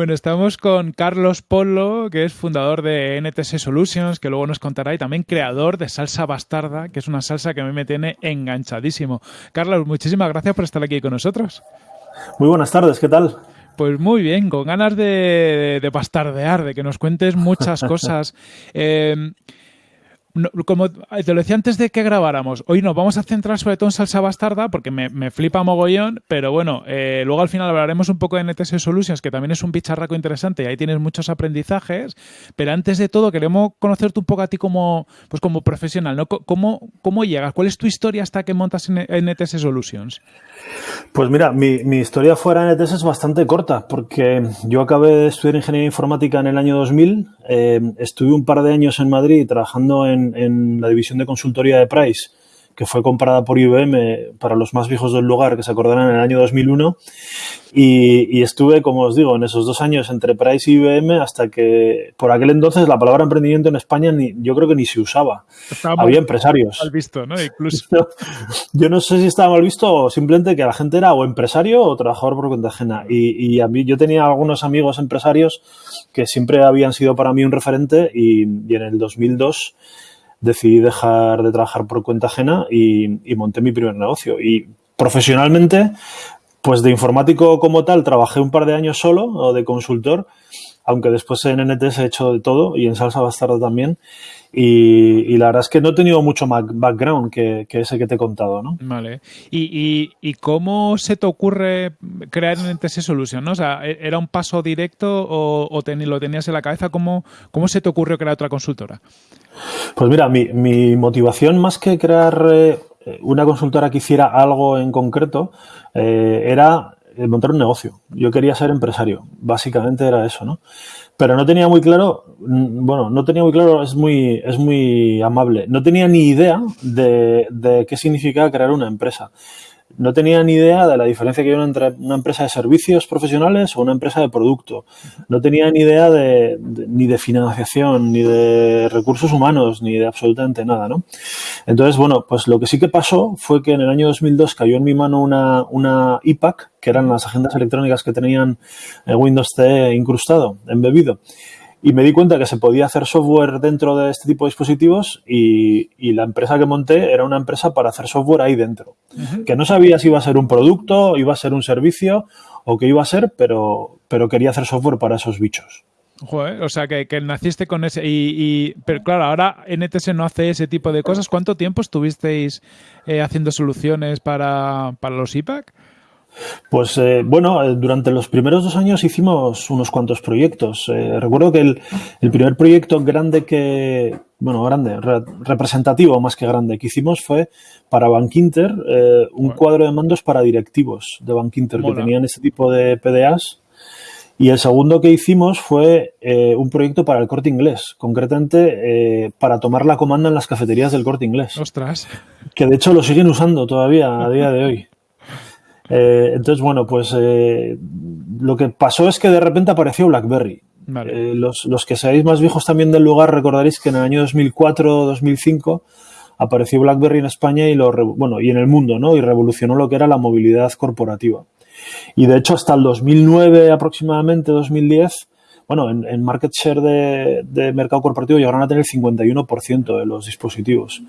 Bueno, estamos con Carlos Polo, que es fundador de NTS Solutions, que luego nos contará, y también creador de Salsa Bastarda, que es una salsa que a mí me tiene enganchadísimo. Carlos, muchísimas gracias por estar aquí con nosotros. Muy buenas tardes, ¿qué tal? Pues muy bien, con ganas de, bastardear, de que nos cuentes muchas cosas. Eh, como te lo decía antes de que grabáramos, hoy nos vamos a centrar sobre todo en salsa bastarda porque me, flipa mogollón, pero bueno, eh, luego al final hablaremos un poco de NTS Solutions, que también es un bicharraco interesante y ahí tienes muchos aprendizajes, pero antes de todo queremos conocerte un poco a ti como, pues como profesional, ¿no? ¿Cómo, cómo llegas? ¿Cuál es tu historia hasta que montas en NTS Solutions? Pues mira, mi, mi historia fuera de NTS es bastante corta porque yo acabé de estudiar Ingeniería Informática en el año 2000, eh, estuve un par de años en Madrid trabajando en en, la división de consultoría de Price, que fue comprada por IBM para los más viejos del lugar, que se acordarán en el año 2001. Y, estuve, como os digo, en esos dos años entre Price y IBM hasta que por aquel entonces la palabra emprendimiento en España ni, yo creo que ni se usaba. Había empresarios. Mal visto, ¿no? Incluso. yo no sé si estaba mal visto o simplemente que la gente era o empresario o trabajador por cuenta ajena. Y, y a mí, yo tenía algunos amigos empresarios que siempre habían sido para mí un referente y, y en el 2002 decidí dejar de trabajar por cuenta ajena y, monté mi primer negocio. Y profesionalmente, pues de informático como tal, trabajé un par de años solo o de consultor, aunque después en NTS he hecho de todo y en Salsa Bastardo también. Y, la verdad es que no he tenido mucho background que, ese que te he contado, ¿no? Vale. ¿Y, y, cómo se te ocurre crear NTS Solution? ¿no? O sea, ¿e-, ¿era un paso directo o, o lo tenías en la cabeza? ¿Cómo, ¿Cómo se te ocurrió crear otra consultora? Pues mira, mi, mi motivación más que crear eh, una consultora que hiciera algo en concreto eh, era montar un negocio. Yo quería ser empresario, básicamente era eso, ¿no? Pero no tenía muy claro, bueno, no tenía muy claro, es muy, es muy amable, no tenía ni idea de, de qué significaba crear una empresa no tenía ni idea de la diferencia que hay entre una empresa de servicios profesionales o una empresa de producto. No tenía ni idea de, ni de financiación, ni de recursos humanos, ni de absolutamente nada, ¿no? Entonces, bueno, pues lo que sí que pasó fue que en el año 2002 cayó en mi mano una, una IPAC, que eran las agendas electrónicas que tenían Windows CE incrustado, embebido y me di cuenta que se podía hacer software dentro de este tipo de dispositivos y, la empresa que monté era una empresa para hacer software ahí dentro. Que no sabía si iba a ser un producto, iba a ser un servicio o qué iba a ser, pero, pero quería hacer software para esos bichos. o sea, que, naciste con ese... Y, pero claro, ahora NTS no hace ese tipo de cosas. ¿Cuánto tiempo estuvisteis eh, haciendo soluciones para, para los IPAC? Pues eh, bueno, eh, durante los primeros dos años hicimos unos cuantos proyectos. Eh, recuerdo que el, primer proyecto grande que, bueno, grande, representativo más que grande que hicimos fue para Bankinter, un cuadro de mandos para directivos de Bankinter que tenían ese tipo de PDAs. Y el segundo que hicimos fue un proyecto para el corte inglés, concretamente para tomar la comanda en las cafeterías del corte inglés. Ostras. Que de hecho lo siguen usando todavía a día de hoy. Eh, entonces, bueno, pues eh, lo que pasó es que de repente apareció BlackBerry. Eh, los, los, que seáis más viejos también del lugar recordaréis que en el año 2004-2005 apareció BlackBerry en España y lo bueno y en el mundo, ¿no? Y revolucionó lo que era la movilidad corporativa. Y de hecho hasta el 2009 aproximadamente 2010 bueno, en, market share de, mercado corporativo llegaron a tener el 51% de los dispositivos.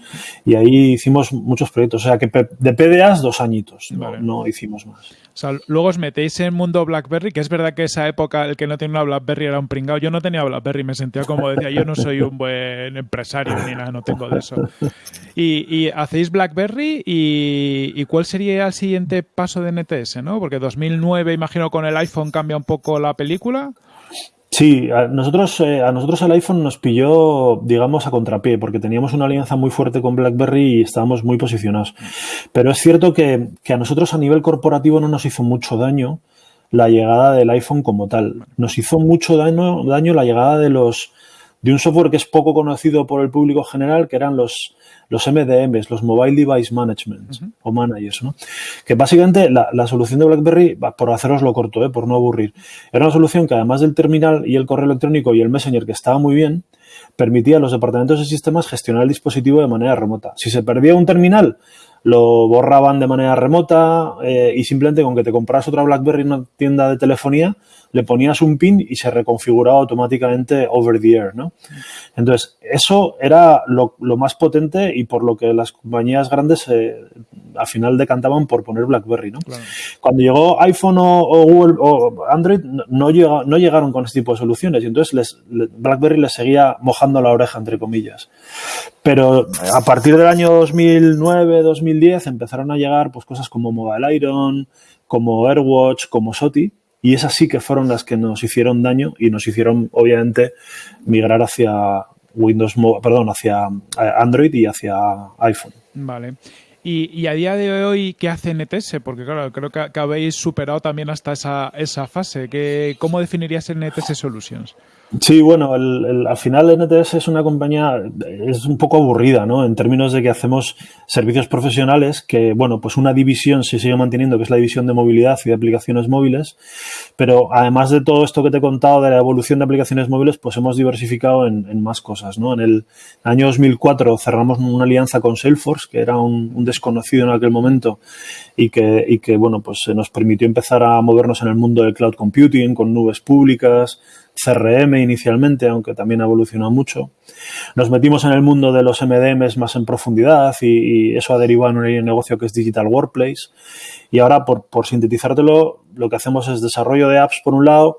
Y ahí hicimos muchos proyectos. O sea que de PDAs dos añitos, no, hicimos más. O sea, luego os metéis en el mundo BlackBerry, que es verdad que esa época el que no tenía una BlackBerry era un pringado. Yo no tenía BlackBerry, me sentía como decía, yo no soy un buen empresario ni nada, no tengo de eso. Y, hacéis BlackBerry y, y, ¿cuál sería el siguiente paso de NTS? ¿no? Porque 2009, imagino, con el iPhone cambia un poco la película. Sí, a nosotros, eh, a nosotros el iPhone nos pilló, digamos, a contrapié, porque teníamos una alianza muy fuerte con BlackBerry y estábamos muy posicionados. Pero es cierto que, que a nosotros a nivel corporativo no nos hizo mucho daño la llegada del iPhone como tal. Nos hizo mucho daño, daño la llegada de los de un software que es poco conocido por el público general, que eran los, los MDMs, los Mobile Device Management o Managers, ¿no? Que básicamente la, la, solución de BlackBerry, por haceroslo corto, ¿eh? por no aburrir, era una solución que además del terminal y el correo electrónico y el Messenger, que estaba muy bien, permitía a los departamentos de sistemas gestionar el dispositivo de manera remota. Si se perdía un terminal, lo borraban de manera remota eh, y simplemente con que te compras otra BlackBerry en una tienda de telefonía, le ponías un pin y se reconfiguraba automáticamente over the air, ¿no? Entonces, eso era lo, más potente y por lo que las compañías grandes eh, al final decantaban por poner BlackBerry, ¿no? Cuando llegó iPhone o, Google o Android, no, no llegaron con este tipo de soluciones y entonces les, BlackBerry les seguía mojando la oreja, entre comillas. Pero a partir del año 2009, 2010 empezaron a llegar pues cosas como Mobile Iron, como AirWatch, como SOTI, y esas sí que fueron las que nos hicieron daño y nos hicieron, obviamente, migrar hacia Windows, perdón, hacia eh, Android y hacia iPhone. Vale. Y, a día de hoy, ¿qué hace NTS? Porque claro, creo que, habéis superado también hasta esa, esa fase. ¿Qué, ¿Cómo definirías NTS Solutions? Sí, bueno, al final NTS es una compañía, es un poco aburrida, ¿no? En términos de que hacemos servicios profesionales, que, bueno, pues una división se sigue manteniendo, que es la división de movilidad y de aplicaciones móviles, pero además de todo esto que te he contado de la evolución de aplicaciones móviles, pues hemos diversificado en, más cosas, ¿no? En el año 2004 cerramos una alianza con Salesforce, que era un, desconocido en aquel momento y que, y que, bueno, pues nos permitió empezar a movernos en el mundo del cloud computing, con nubes públicas, CRM inicialmente, aunque también ha evolucionado mucho. Nos metimos en el mundo de los MDMs más en profundidad y, eso ha derivado en un negocio que es Digital Workplace. Y ahora, por, sintetizártelo, lo que hacemos es desarrollo de apps por un lado,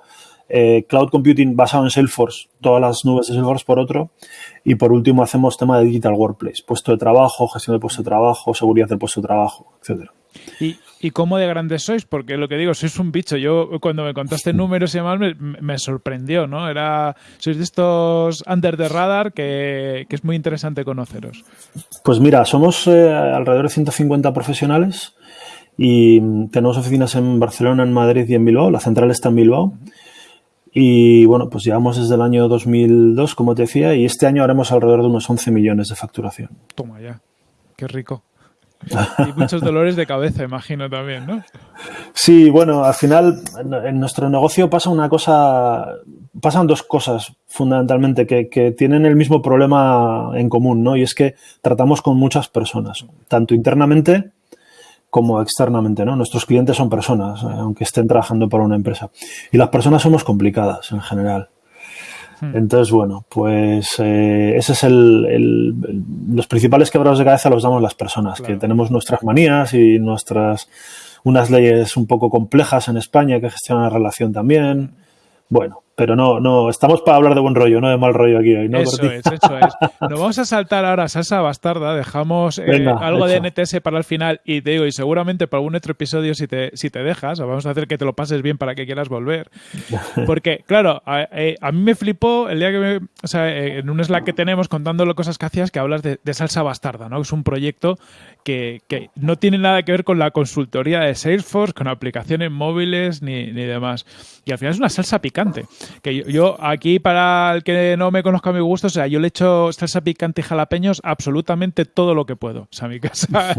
eh, cloud computing basado en Salesforce, todas las nubes de Salesforce por otro, y por último hacemos tema de Digital Workplace, puesto de trabajo, gestión de puesto de trabajo, seguridad del puesto de trabajo, etcétera. Y, ¿Y cómo de grandes sois? Porque lo que digo, sois un bicho. Yo cuando me contaste números y demás me, sorprendió, ¿no? Era, sois de estos under the radar que, es muy interesante conoceros. Pues mira, somos eh, alrededor de 150 profesionales y tenemos oficinas en Barcelona, en Madrid y en Bilbao. La central está en Bilbao. Y bueno, pues llevamos desde el año 2002, como te decía, y este año haremos alrededor de unos 11 millones de facturación. Toma ya, qué rico. Y muchos dolores de cabeza, imagino también, ¿no? Sí, bueno, al final en nuestro negocio pasa una cosa, pasan dos cosas fundamentalmente que, que, tienen el mismo problema en común, ¿no? Y es que tratamos con muchas personas, tanto internamente como externamente, ¿no? Nuestros clientes son personas, eh, aunque estén trabajando para una empresa. Y las personas somos complicadas en general. Hmm. Entonces, bueno, pues eh, ese es el, los principales quebrados de cabeza los damos las personas, que tenemos nuestras manías y nuestras unas leyes un poco complejas en España que gestionan la relación también. Bueno, pero no, no, estamos para hablar de buen rollo, no de mal rollo aquí hoy, ¿no? Eso es, eso es. Nos vamos a saltar ahora a salsa bastarda, dejamos eh, algo de NTS para el final y te digo, y seguramente para algún otro episodio si te, si te dejas, vamos a hacer que te lo pases bien para que quieras volver. Porque, claro, a, eh, mí me flipó el día que me, o sea, eh, en un Slack que tenemos contándolo cosas que hacías que hablas de, de salsa bastarda, ¿no? Es un proyecto que, no tiene nada que ver con la consultoría de Salesforce, con aplicaciones móviles ni, demás. Y al final es una salsa picante. Que yo, aquí, para el que no me conozca a mi gusto, o sea, yo le echo salsa picante y jalapeños absolutamente todo lo que puedo. O sea, a mi casa.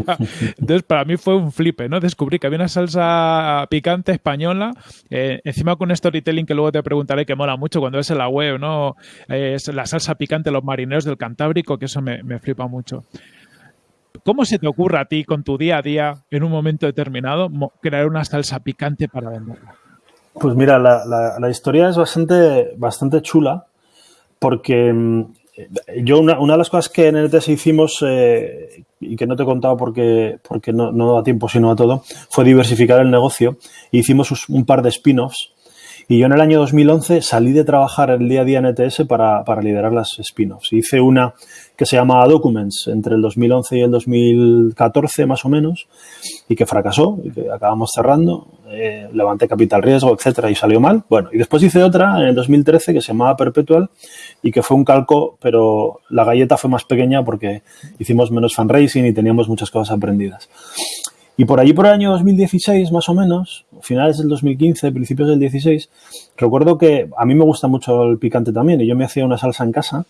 Entonces, para mí fue un flipe, ¿no? Descubrí que había una salsa picante española, eh, encima con un storytelling que luego te preguntaré que mola mucho cuando ves en la web, ¿no? es la salsa picante de los marineros del Cantábrico, que eso me, me flipa mucho. ¿Cómo se te ocurre a ti con tu día a día, en un momento determinado, crear una salsa picante para venderla? Pues mira, la, historia es bastante, bastante chula porque mm, yo una, de las cosas que en el hicimos eh, y que no te he contado porque, porque no, no, da tiempo sino a todo, fue diversificar el negocio. Hicimos un par de spin-offs y yo en el año 2011 salí de trabajar el día a día en ETS para, para liderar las spin-offs. Hice una que se llama Documents entre el 2011 y el 2014 más o menos y que fracasó y que acabamos cerrando. Eh, levanté capital riesgo, etcétera, y salió mal. Bueno, y después hice otra en el 2013 que se llamaba Perpetual y que fue un calco, pero la galleta fue más pequeña porque hicimos menos fundraising y teníamos muchas cosas aprendidas. Y por allí, por el año 2016, más o menos, finales del 2015, principios del 16, recuerdo que a mí me gusta mucho el picante también y yo me hacía una salsa en casa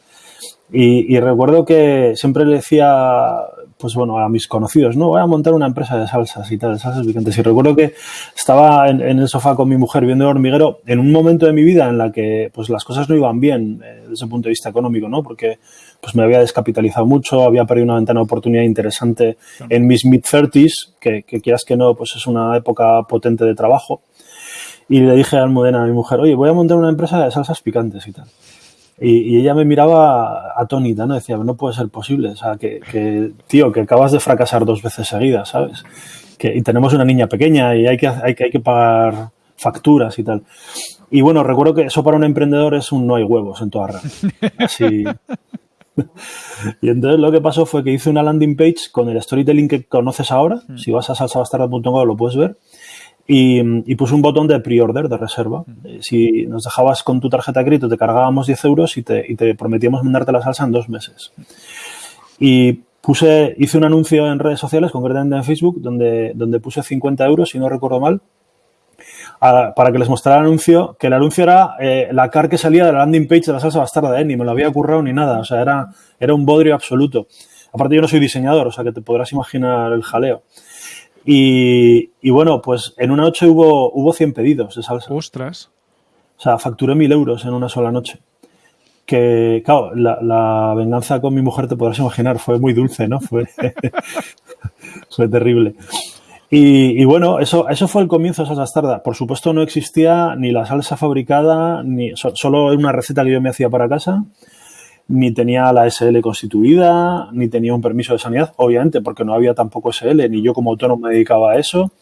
y, recuerdo que siempre le decía pues bueno, a mis conocidos, no, voy a montar una empresa de salsas y tal, de salsas picantes. Y recuerdo que estaba en, el sofá con mi mujer viendo el hormiguero en un momento de mi vida en la que pues las cosas no iban bien eh, desde el punto de vista económico, ¿no? Porque pues me había descapitalizado mucho, había perdido una ventana de oportunidad interesante en mis mid-30s, que, que quieras que no, pues es una época potente de trabajo. Y le dije a Almudena, a mi mujer, oye, voy a montar una empresa de salsas picantes y tal. Y, ella me miraba atónita, ¿no? Decía, no puede ser posible. O sea, que, tío, que acabas de fracasar dos veces seguidas, ¿sabes? Que, y tenemos una niña pequeña y hay que, hay, que, hay que pagar facturas y tal. Y bueno, recuerdo que eso para un emprendedor es un no hay huevos en toda red. Así. y entonces lo que pasó fue que hice una landing page con el storytelling que conoces ahora. Mm. Si vas a salsabastarda.com lo puedes ver y, puse un botón de pre-order, de reserva. Eh, si nos dejabas con tu tarjeta de crédito, te cargábamos 10 euros y te, y te prometíamos mandarte la salsa en dos meses. Y puse, hice un anuncio en redes sociales, concretamente en Facebook, donde, donde puse 50 euros, si no recuerdo mal, para que les mostrara el anuncio, que el anuncio era eh, la car que salía de la landing page de la salsa bastarda, ¿eh? ni me lo había currado ni nada, o sea, era, era un bodrio absoluto. Aparte yo no soy diseñador, o sea, que te podrás imaginar el jaleo. Y, bueno, pues en una noche hubo, hubo 100 pedidos de salsa. Ostras. O sea, facturé 1000 euros en una sola noche. Que, claro, la, venganza con mi mujer, te podrás imaginar, fue muy dulce, ¿no? Fue, fue terrible. Y, bueno, eso, eso fue el comienzo de Salsa Tarda. Por supuesto, no existía ni la salsa fabricada, ni solo una receta que yo me hacía para casa ni tenía la SL constituida, ni tenía un permiso de sanidad, obviamente, porque no había tampoco SL, ni yo como autónomo me dedicaba a eso.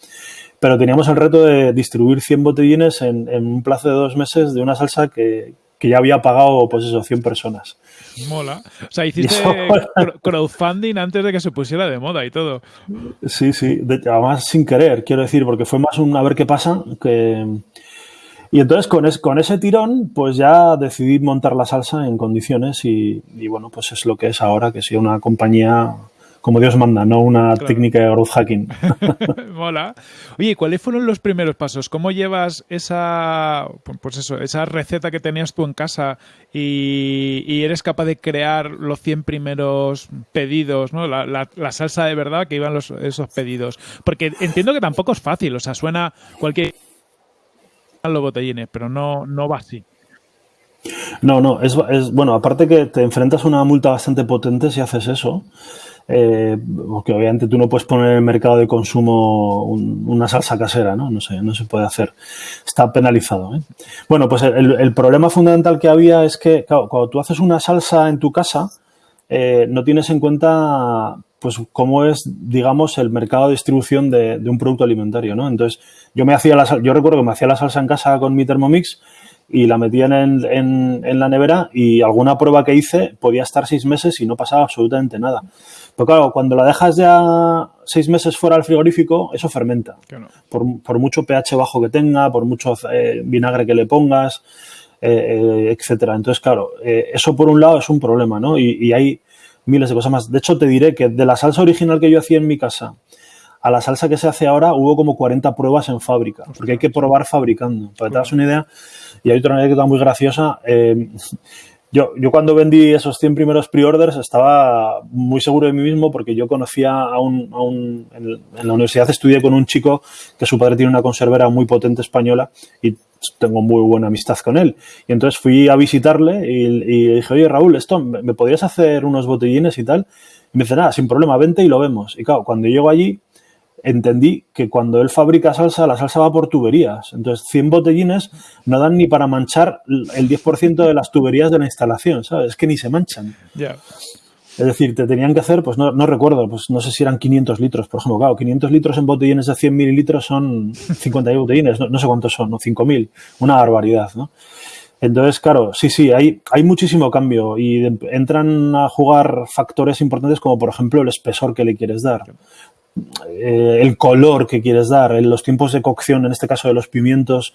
Pero teníamos el reto de distribuir 100 botellines en, un plazo de dos meses de una salsa que, ya había pagado, pues eso, 100 personas. Mola. O sea, hiciste crowdfunding antes de que se pusiera de moda y todo. Sí, sí. además, sin querer, quiero decir, porque fue más un a ver qué pasa que y entonces con, con ese tirón, pues ya decidí montar la salsa en condiciones y, bueno, pues es lo que es ahora, que sea una compañía como Dios manda, no una técnica de growth hacking. Mola. Oye, ¿cuáles fueron los primeros pasos? ¿Cómo llevas esa, pues eso, esa receta que tenías tú en casa y, eres capaz de crear los 100 primeros pedidos, ¿no? La, salsa de verdad que iban los, esos pedidos? Porque entiendo que tampoco es fácil, o sea, suena cualquier los botellines, pero no, no va así. No, no, es, bueno, aparte que te enfrentas a una multa bastante potente si haces eso, eh, porque obviamente tú no puedes poner en el mercado de consumo una salsa casera, ¿no? No sé, no se puede hacer. Está penalizado. ¿eh? Bueno, pues el, problema fundamental que había es que, cuando tú haces una salsa en tu casa, eh, no tienes en cuenta pues cómo es, digamos, el mercado de distribución de, un producto alimentario, ¿no? Entonces, yo me hacía la yo recuerdo que me hacía la salsa en casa con mi Thermomix y la metía en, en, la nevera y alguna prueba que hice podía estar seis meses y no pasaba absolutamente nada. Pero claro, cuando la dejas ya seis meses fuera del frigorífico, eso fermenta. Por, mucho pH bajo que tenga, por mucho eh, vinagre que le pongas, etcétera. Entonces, claro, eso por un lado es un problema, ¿no? Y, y hay miles de cosas más. De hecho, te diré que de la salsa original que yo hacía en mi casa a la salsa que se hace ahora hubo como 40 pruebas en fábrica, porque hay que probar fabricando. Para que te das una idea, y hay otra anécdota muy graciosa. Eh, yo, yo cuando vendí esos 100 primeros pre-orders estaba muy seguro de mí mismo porque yo conocía a un, a un en, la universidad estudié con un chico que su padre tiene una conservera muy potente española y tengo muy buena amistad con él. Y entonces fui a visitarle y, dije, oye Raúl, esto, ¿me podrías hacer unos botellines y tal? Y me dice, nada, sin problema, vente y lo vemos. Y claro, cuando llego allí, entendí que cuando él fabrica salsa, la salsa va por tuberías. Entonces, 100 botellines no dan ni para manchar el 10% de las tuberías de la instalación, ¿sabes? Es que ni se manchan. Es decir, te tenían que hacer, pues no, no, recuerdo, pues no sé si eran 500 litros, por ejemplo. Claro, 500 litros en botellines de 100 mililitros son 50 botellines, no, sé cuántos son, ¿no? 5.000, una barbaridad, ¿no? Entonces, claro, sí, sí, hay, hay muchísimo cambio y entran a jugar factores importantes como, por ejemplo, el espesor que le quieres dar, eh, el color que quieres dar, los tiempos de cocción, en este caso de los pimientos,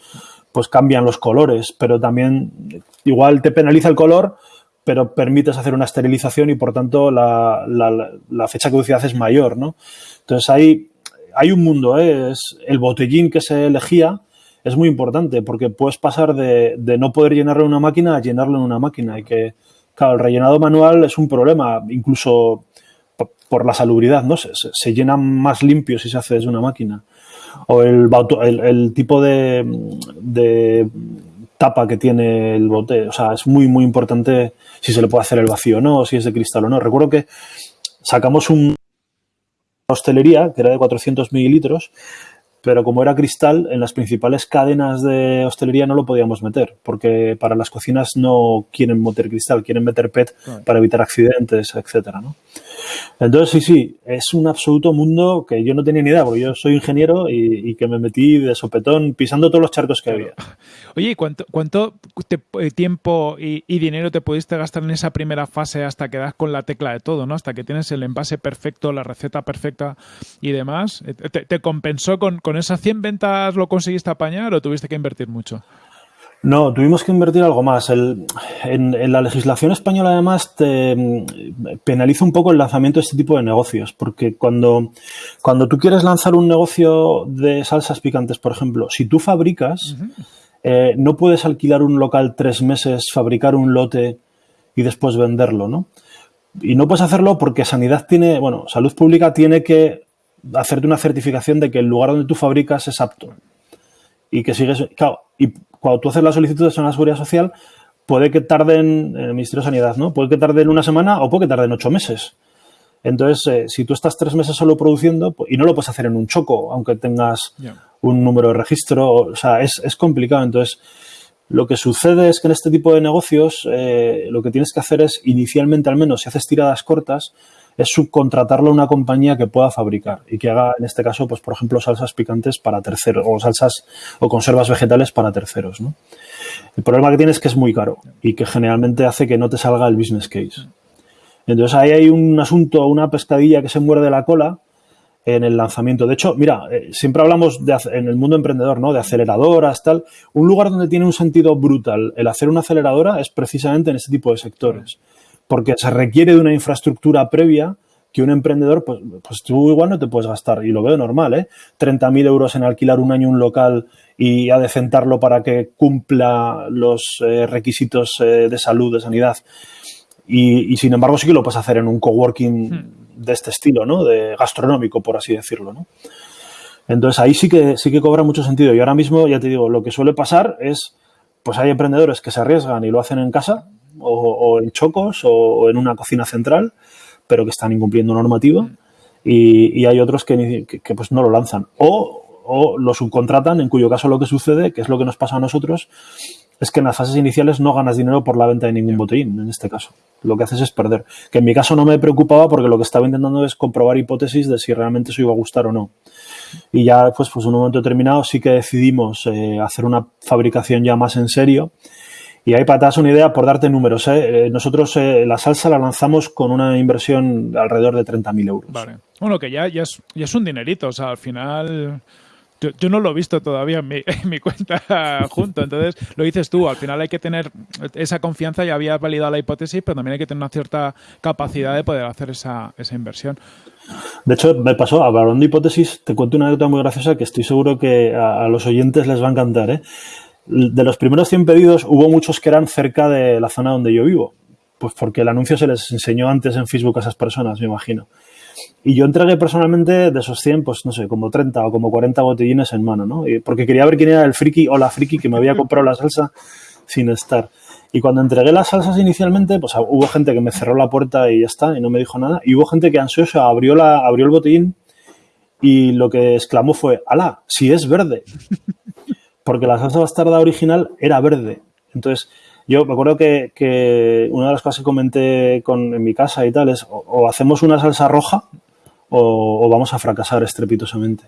pues cambian los colores, pero también igual te penaliza el color, pero permites hacer una esterilización y por tanto la, la, fecha de caducidad es mayor, ¿no? Entonces hay, hay un mundo, ¿eh? es el botellín que se elegía es muy importante porque puedes pasar de, de, no poder llenarlo en una máquina a llenarlo en una máquina y que, claro, el rellenado manual es un problema, incluso por la salubridad, ¿no? Se, se, llena más limpio si se hace desde una máquina. O el, el, el tipo de, de, tapa que tiene el bote. O sea, es muy, muy importante si se le puede hacer el vacío o no, si es de cristal o no. Recuerdo que sacamos un hostelería que era de 400 mililitros pero como era cristal, en las principales cadenas de hostelería no lo podíamos meter, porque para las cocinas no quieren meter cristal, quieren meter PET para evitar accidentes, etcétera, ¿no? Entonces, sí, sí, es un absoluto mundo que yo no tenía ni idea, porque yo soy ingeniero y, que me metí de sopetón pisando todos los charcos que había. Oye, ¿cuánto, cuánto eh, tiempo y, dinero te pudiste gastar en esa primera fase hasta que das con la tecla de todo, ¿no? Hasta que tienes el envase perfecto, la receta perfecta y demás. ¿Te, compensó con, con esas 100 ventas lo conseguiste apañar o tuviste que invertir mucho? No, tuvimos que invertir algo más. en, la legislación española, además, te mm, penaliza un poco el lanzamiento de este tipo de negocios, porque cuando, cuando tú quieres lanzar un negocio de salsas picantes, por ejemplo, si tú fabricas, eh, no puedes alquilar un local tres meses, fabricar un lote y después venderlo, ¿no? Y no puedes hacerlo porque Sanidad tiene, bueno, Salud Pública tiene que hacerte una certificación de que el lugar donde tú fabricas es apto y que sigues. Claro, y cuando tú haces la solicitud de la seguridad social, puede que tarden, en el Ministerio de Sanidad, ¿no? Puede que tarden una semana o puede que tarden ocho meses. Entonces, eh, si tú estás tres meses solo produciendo pues, y no lo puedes hacer en un choco, aunque tengas un número de registro, o sea, es, es, complicado. Entonces, lo que sucede es que en este tipo de negocios eh, lo que tienes que hacer es, inicialmente al menos, si haces tiradas cortas, es subcontratarlo a una compañía que pueda fabricar y que haga, en este caso, pues por ejemplo, salsas picantes para terceros o salsas o conservas vegetales para terceros. ¿no? El problema que tiene es que es muy caro y que generalmente hace que no te salga el business case. Entonces ahí hay un asunto, una pescadilla que se muerde la cola en el lanzamiento. De hecho, mira, eh, siempre hablamos de, en el mundo emprendedor, ¿no? De aceleradoras, tal. Un lugar donde tiene un sentido brutal el hacer una aceleradora es precisamente en este tipo de sectores porque se requiere de una infraestructura previa que un emprendedor, pues, pues tú igual no te puedes gastar, y lo veo normal, ¿eh? 30.000 euros en alquilar un año un local y adecentarlo para que cumpla los eh, requisitos eh, de salud, de sanidad. Y, sin embargo sí que lo puedes hacer en un coworking hmm. de este estilo, ¿no? De gastronómico, por así decirlo, ¿no? Entonces ahí sí que, sí que cobra mucho sentido. Y ahora mismo, ya te digo, lo que suele pasar es, pues hay emprendedores que se arriesgan y lo hacen en casa, o, en chocos o, en una cocina central, pero que están incumpliendo normativa. Mm. Y, hay otros que, que, pues no lo lanzan. O, o, lo subcontratan, en cuyo caso lo que sucede, que es lo que nos pasa a nosotros, es que en las fases iniciales no ganas dinero por la venta de ningún botellín, en este caso. Lo que haces es perder. Que en mi caso no me preocupaba porque lo que estaba intentando es comprobar hipótesis de si realmente eso iba a gustar o no. Y ya, pues, pues en un momento determinado sí que decidimos eh, hacer una fabricación ya más en serio y ahí para una idea, por darte números, ¿eh? Eh, nosotros eh, la salsa la lanzamos con una inversión de alrededor de 30.000 euros. Vale. Bueno, que ya, ya, es, ya es un dinerito, o sea, al final... Yo, no lo he visto todavía en mi, en mi, cuenta junto, entonces lo dices tú, al final hay que tener esa confianza, ya había validado la hipótesis, pero también hay que tener una cierta capacidad de poder hacer esa, esa inversión. De hecho, me pasó, hablando de hipótesis, te cuento una anécdota muy graciosa que estoy seguro que a, a los oyentes les va a encantar. ¿eh? De los primeros 100 pedidos hubo muchos que eran cerca de la zona donde yo vivo, pues porque el anuncio se les enseñó antes en Facebook a esas personas, me imagino. Y yo entregué personalmente de esos 100, pues no sé, como 30 o como 40 botellines en mano, ¿no? porque quería ver quién era el friki o la friki que me había comprado la salsa sin estar. Y cuando entregué las salsas inicialmente, pues hubo gente que me cerró la puerta y ya está, y no me dijo nada. Y hubo gente que ansiosa abrió, la, abrió el botellín y lo que exclamó fue, ¡Hala! Si es verde porque la salsa bastarda original era verde. Entonces, yo me acuerdo que, una de las cosas que comenté con, en mi casa y tal es o, hacemos una salsa roja o, vamos a fracasar estrepitosamente.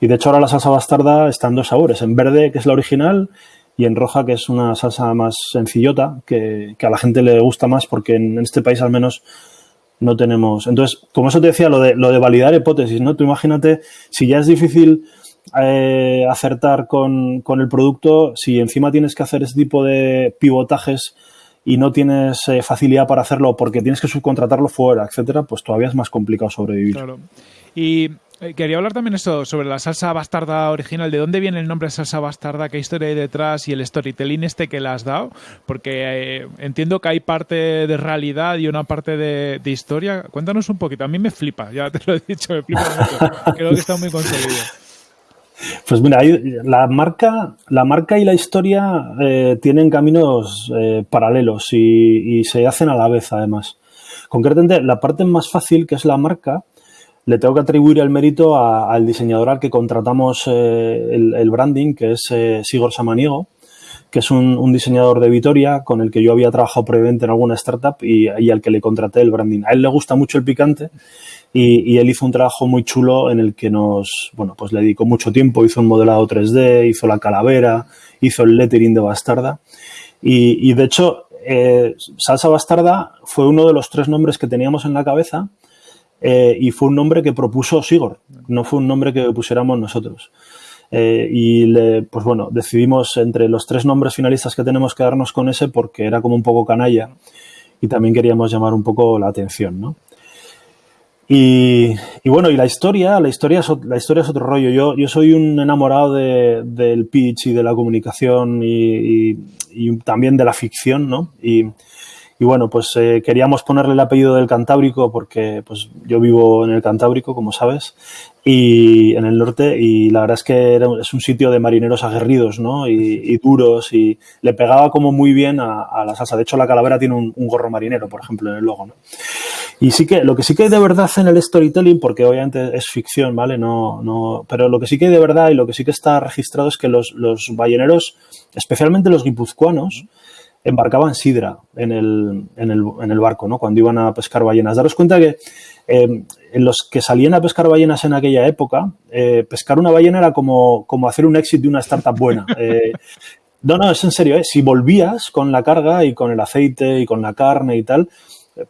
Y de hecho ahora la salsa bastarda está en dos sabores, en verde, que es la original, y en roja, que es una salsa más sencillota, que, a la gente le gusta más porque en, este país al menos no tenemos. Entonces, como eso te decía, lo de, lo de validar hipótesis, ¿no? Tú imagínate, si ya es difícil eh, acertar con, el producto, si encima tienes que hacer ese tipo de pivotajes y no tienes eh, facilidad para hacerlo porque tienes que subcontratarlo fuera, etcétera, pues todavía es más complicado sobrevivir. Y Eh, quería hablar también eso sobre la salsa bastarda original. ¿De dónde viene el nombre de salsa bastarda? ¿Qué historia hay detrás? Y el storytelling este que le has dado. Porque eh, entiendo que hay parte de realidad y una parte de, historia. Cuéntanos un poquito. A mí me flipa, ya te lo he dicho, me flipa mucho. Creo que está muy conseguido. Pues mira, la marca, la marca y la historia eh, tienen caminos paralelos y, se hacen a la vez, además. Concretamente, la parte más fácil, que es la marca, le tengo que atribuir el mérito al diseñador al que contratamos eh, el, branding, que es eh, Sigor Samaniego, que es un, diseñador de Vitoria con el que yo había trabajado previamente en alguna startup y, al que le contraté el branding. A él le gusta mucho el picante y, él hizo un trabajo muy chulo en el que nos, bueno, pues le dedicó mucho tiempo, hizo un modelado 3D, hizo la calavera, hizo el lettering de Bastarda y, de hecho eh, Salsa Bastarda fue uno de los tres nombres que teníamos en la cabeza eh, y fue un nombre que propuso Sigor, no fue un nombre que pusiéramos nosotros. Eh, y pues bueno, decidimos entre los tres nombres finalistas que tenemos quedarnos con ese porque era como un poco canalla y también queríamos llamar un poco la atención, ¿no? Y, bueno, y la historia, la historia es, la historia es otro rollo. Yo, yo soy un enamorado del pitch y de la comunicación y, también de la ficción, ¿no? Y, bueno, pues eh, queríamos ponerle el apellido del Cantábrico porque pues yo vivo en el Cantábrico, como sabes, y en el norte y la verdad es que es un sitio de marineros aguerridos ¿no? y, duros y le pegaba como muy bien a, la salsa. De hecho, la calavera tiene un, gorro marinero, por ejemplo, en el logo. ¿no? Y sí que lo que sí que hay de verdad en el storytelling, porque obviamente es ficción, ¿vale? No, no, pero lo que sí que hay de verdad y lo que sí que está registrado es que los, los balleneros, especialmente los guipuzcoanos, embarcaban sidra en el, en el, en el barco, ¿no? Cuando iban a pescar ballenas. Daros cuenta que eh, en los que salían a pescar ballenas en aquella época, eh, pescar una ballena era como, como, hacer un éxito de una startup buena. Eh, no, no, es en serio. Si volvías con la carga y con el aceite y con la carne y tal,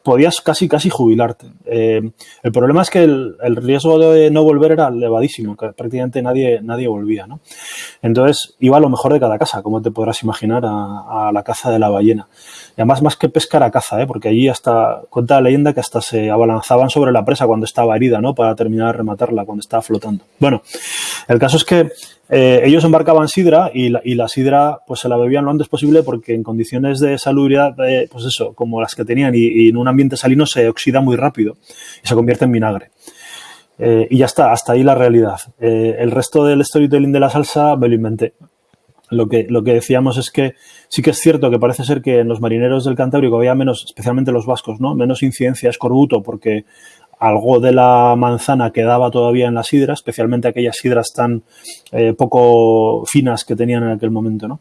podías casi casi jubilarte. Eh, el problema es que el, riesgo de no volver era elevadísimo, que prácticamente nadie, nadie volvía. ¿no? Entonces iba a lo mejor de cada casa, como te podrás imaginar, a, la caza de la ballena. Y además más que pescar a caza, ¿eh? porque allí hasta, cuenta la leyenda que hasta se abalanzaban sobre la presa cuando estaba herida, ¿no? para terminar de rematarla, cuando estaba flotando. Bueno, el caso es que eh, ellos embarcaban sidra y la, sidra pues se la bebían lo antes posible porque en condiciones de salubridad, eh, pues eso, como las que tenían y, en un ambiente salino se oxida muy rápido y se convierte en vinagre. Eh, y ya está, hasta ahí la realidad. el resto del storytelling de la salsa me lo inventé. Lo que, lo que decíamos es que sí que es cierto que parece ser que en los marineros del Cantábrico había menos, especialmente los vascos, ¿no? menos incidencia escorbuto porque algo de la manzana quedaba todavía en la sidra, especialmente aquellas sidras tan eh, poco finas que tenían en aquel momento, ¿no?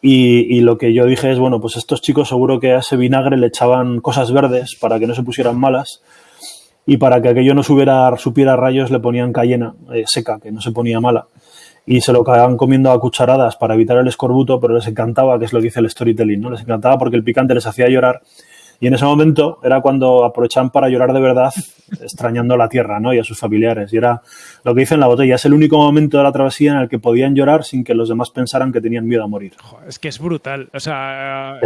Y, lo que yo dije es, bueno, pues estos chicos seguro que a ese vinagre le echaban cosas verdes para que no se pusieran malas y para que aquello no subiera, supiera rayos le ponían cayena eh, seca, que no se ponía mala. Y se lo acababan comiendo a cucharadas para evitar el escorbuto, pero les encantaba, que es lo que dice el storytelling, ¿no? Les encantaba porque el picante les hacía llorar y en ese momento era cuando aprovechaban para llorar de verdad, extrañando a la tierra ¿no? y a sus familiares. Y era lo que dice en la botella, es el único momento de la travesía en el que podían llorar sin que los demás pensaran que tenían miedo a morir. es que es brutal, o sea,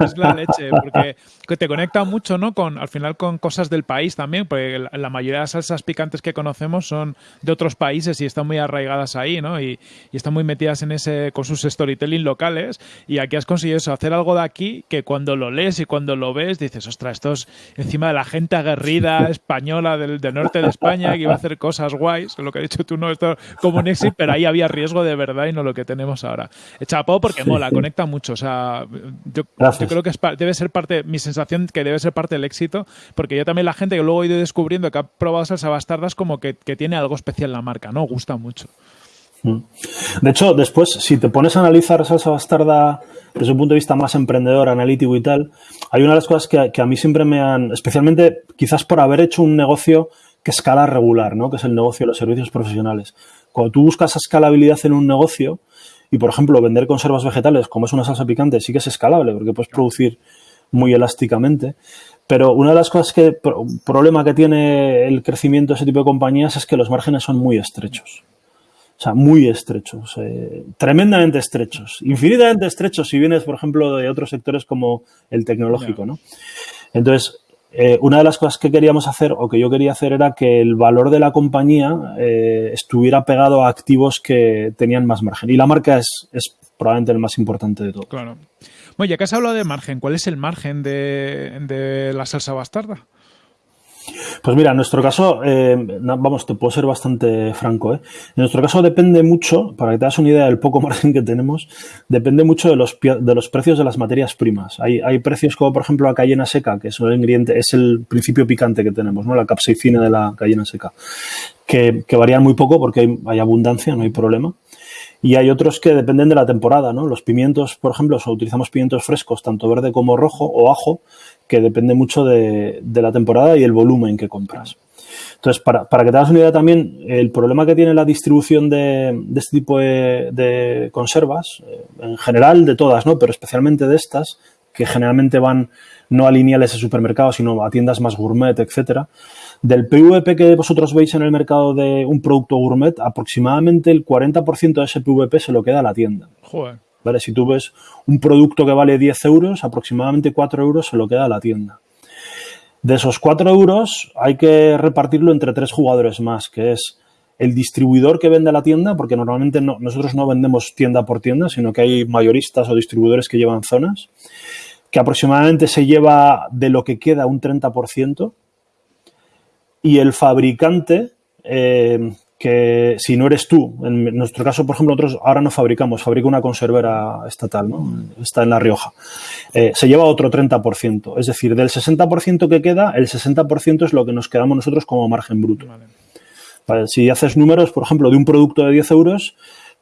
es la, leche, porque te conecta mucho, ¿no? Con, al final con cosas del país también, porque la, mayoría de las salsas picantes que conocemos son de otros países y están muy arraigadas ahí, ¿no? Y, están muy metidas en ese, con sus storytelling locales. Y aquí has conseguido eso, hacer algo de aquí que cuando lo lees y cuando lo ves dices, ostras, esto es encima de la gente aguerrida española del, norte de España que iba a hacer cosas guays, lo que has dicho tú, no, esto como un éxito, pero ahí había riesgo de verdad y no lo que tenemos ahora. Chapó porque mola, conecta mucho, o sea, yo, creo que debe ser parte, mi sensación que debe ser parte del éxito, porque yo también la gente que luego he ido descubriendo que ha probado salsa bastardas como que, que tiene algo especial la marca, ¿no? Gusta mucho. Mm. De hecho, después, si te pones a analizar salsa bastarda desde un punto de vista más emprendedor, analítico y tal, hay una de las cosas que, a mí siempre me han, especialmente quizás por haber hecho un negocio que escala regular, ¿no? que es el negocio de los servicios profesionales. Cuando tú buscas escalabilidad en un negocio y, por ejemplo, vender conservas vegetales, como es una salsa picante, sí que es escalable porque puedes producir muy elásticamente. Pero una de las cosas que, problema que tiene el crecimiento de ese tipo de compañías es que los márgenes son muy estrechos. O sea, muy estrechos, eh, tremendamente estrechos, infinitamente estrechos si vienes, por ejemplo, de otros sectores como el tecnológico, ¿no? Entonces, eh, una de las cosas que queríamos hacer o que yo quería hacer era que el valor de la compañía eh, estuviera pegado a activos que tenían más margen. Y la marca es, es probablemente el más importante de todo. Claro. Bueno, ya que has hablado de margen, ¿cuál es el margen de, de la salsa bastarda? Pues mira, en nuestro caso, eh, vamos, te puedo ser bastante franco. ¿eh? En nuestro caso depende mucho, para que te das una idea del poco margen que tenemos, depende mucho de los, de los precios de las materias primas. Hay, hay precios como, por ejemplo, la cayena seca, que es el ingrediente, es el principio picante que tenemos, ¿no? la capsaicina de la cayena seca, que, varían muy poco porque hay, hay abundancia, no hay problema. Y hay otros que dependen de la temporada, ¿no? Los pimientos, por ejemplo, utilizamos pimientos frescos, tanto verde como rojo o ajo, que depende mucho de, la temporada y el volumen que compras. Entonces, para, que te hagas una idea también, el problema que tiene la distribución de, este tipo de, conservas, eh, en general de todas, ¿no? pero especialmente de estas, que generalmente van no a lineales de supermercados, sino a tiendas más gourmet, etcétera, del PVP que vosotros veis en el mercado de un producto gourmet, aproximadamente el 40% de ese PVP se lo queda a la tienda. Joder. ¿Vale? Si tú ves un producto que vale 10 euros, aproximadamente 4 euros se lo queda a la tienda. De esos 4 euros hay que repartirlo entre tres jugadores más, que es el distribuidor que vende la tienda, porque normalmente nosotros no vendemos tienda por tienda, sino que hay mayoristas o distribuidores que llevan zonas, que aproximadamente se lleva de lo que queda un 30%, y el fabricante, eh, que si no eres tú, en nuestro caso, por ejemplo, nosotros ahora no fabricamos, fabrica una conservera estatal, ¿no? Está en La Rioja. Eh, se lleva otro 30%. Es decir, del 60% que queda, el 60% es lo que nos quedamos nosotros como margen bruto. si haces números, por ejemplo, de un producto de 10 euros,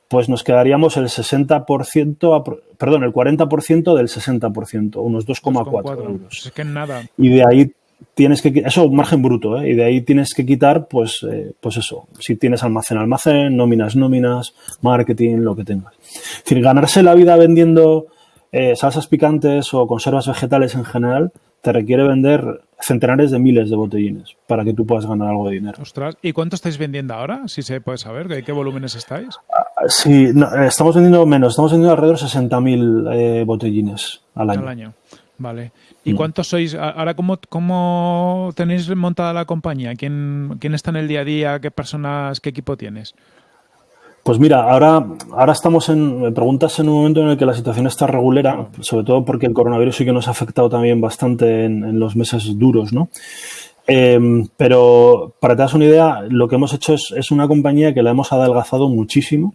pues nos quedaríamos el 60%, perdón, el 40% del 60%, unos 2,4 euros. Es que nada. Y de ahí tienes que eso margen bruto ¿eh? y de ahí tienes que quitar pues eh, pues eso si tienes almacén almacén nóminas nóminas marketing lo que tengas es decir ganarse la vida vendiendo eh, salsas picantes o conservas vegetales en general te requiere vender centenares de miles de botellines para que tú puedas ganar algo de dinero. Ostras, ¿y cuánto estáis vendiendo ahora? Si se puede saber, ¿de qué volúmenes estáis? Ah, sí, estamos vendiendo menos, estamos vendiendo alrededor de 60.000 botellines al año. Al año, vale. ¿Y mm. cuántos sois? Ahora, ¿cómo, ¿cómo tenéis montada la compañía? ¿Quién, ¿Quién está en el día a día? ¿Qué personas, qué equipo tienes? Pues mira, ahora, ahora estamos en, me preguntas en un momento en el que la situación está regulera, sobre todo porque el coronavirus sí que nos ha afectado también bastante en, los meses duros, ¿no? Em, pero para que te das una idea, lo que hemos hecho es, es, una compañía que la hemos adelgazado muchísimo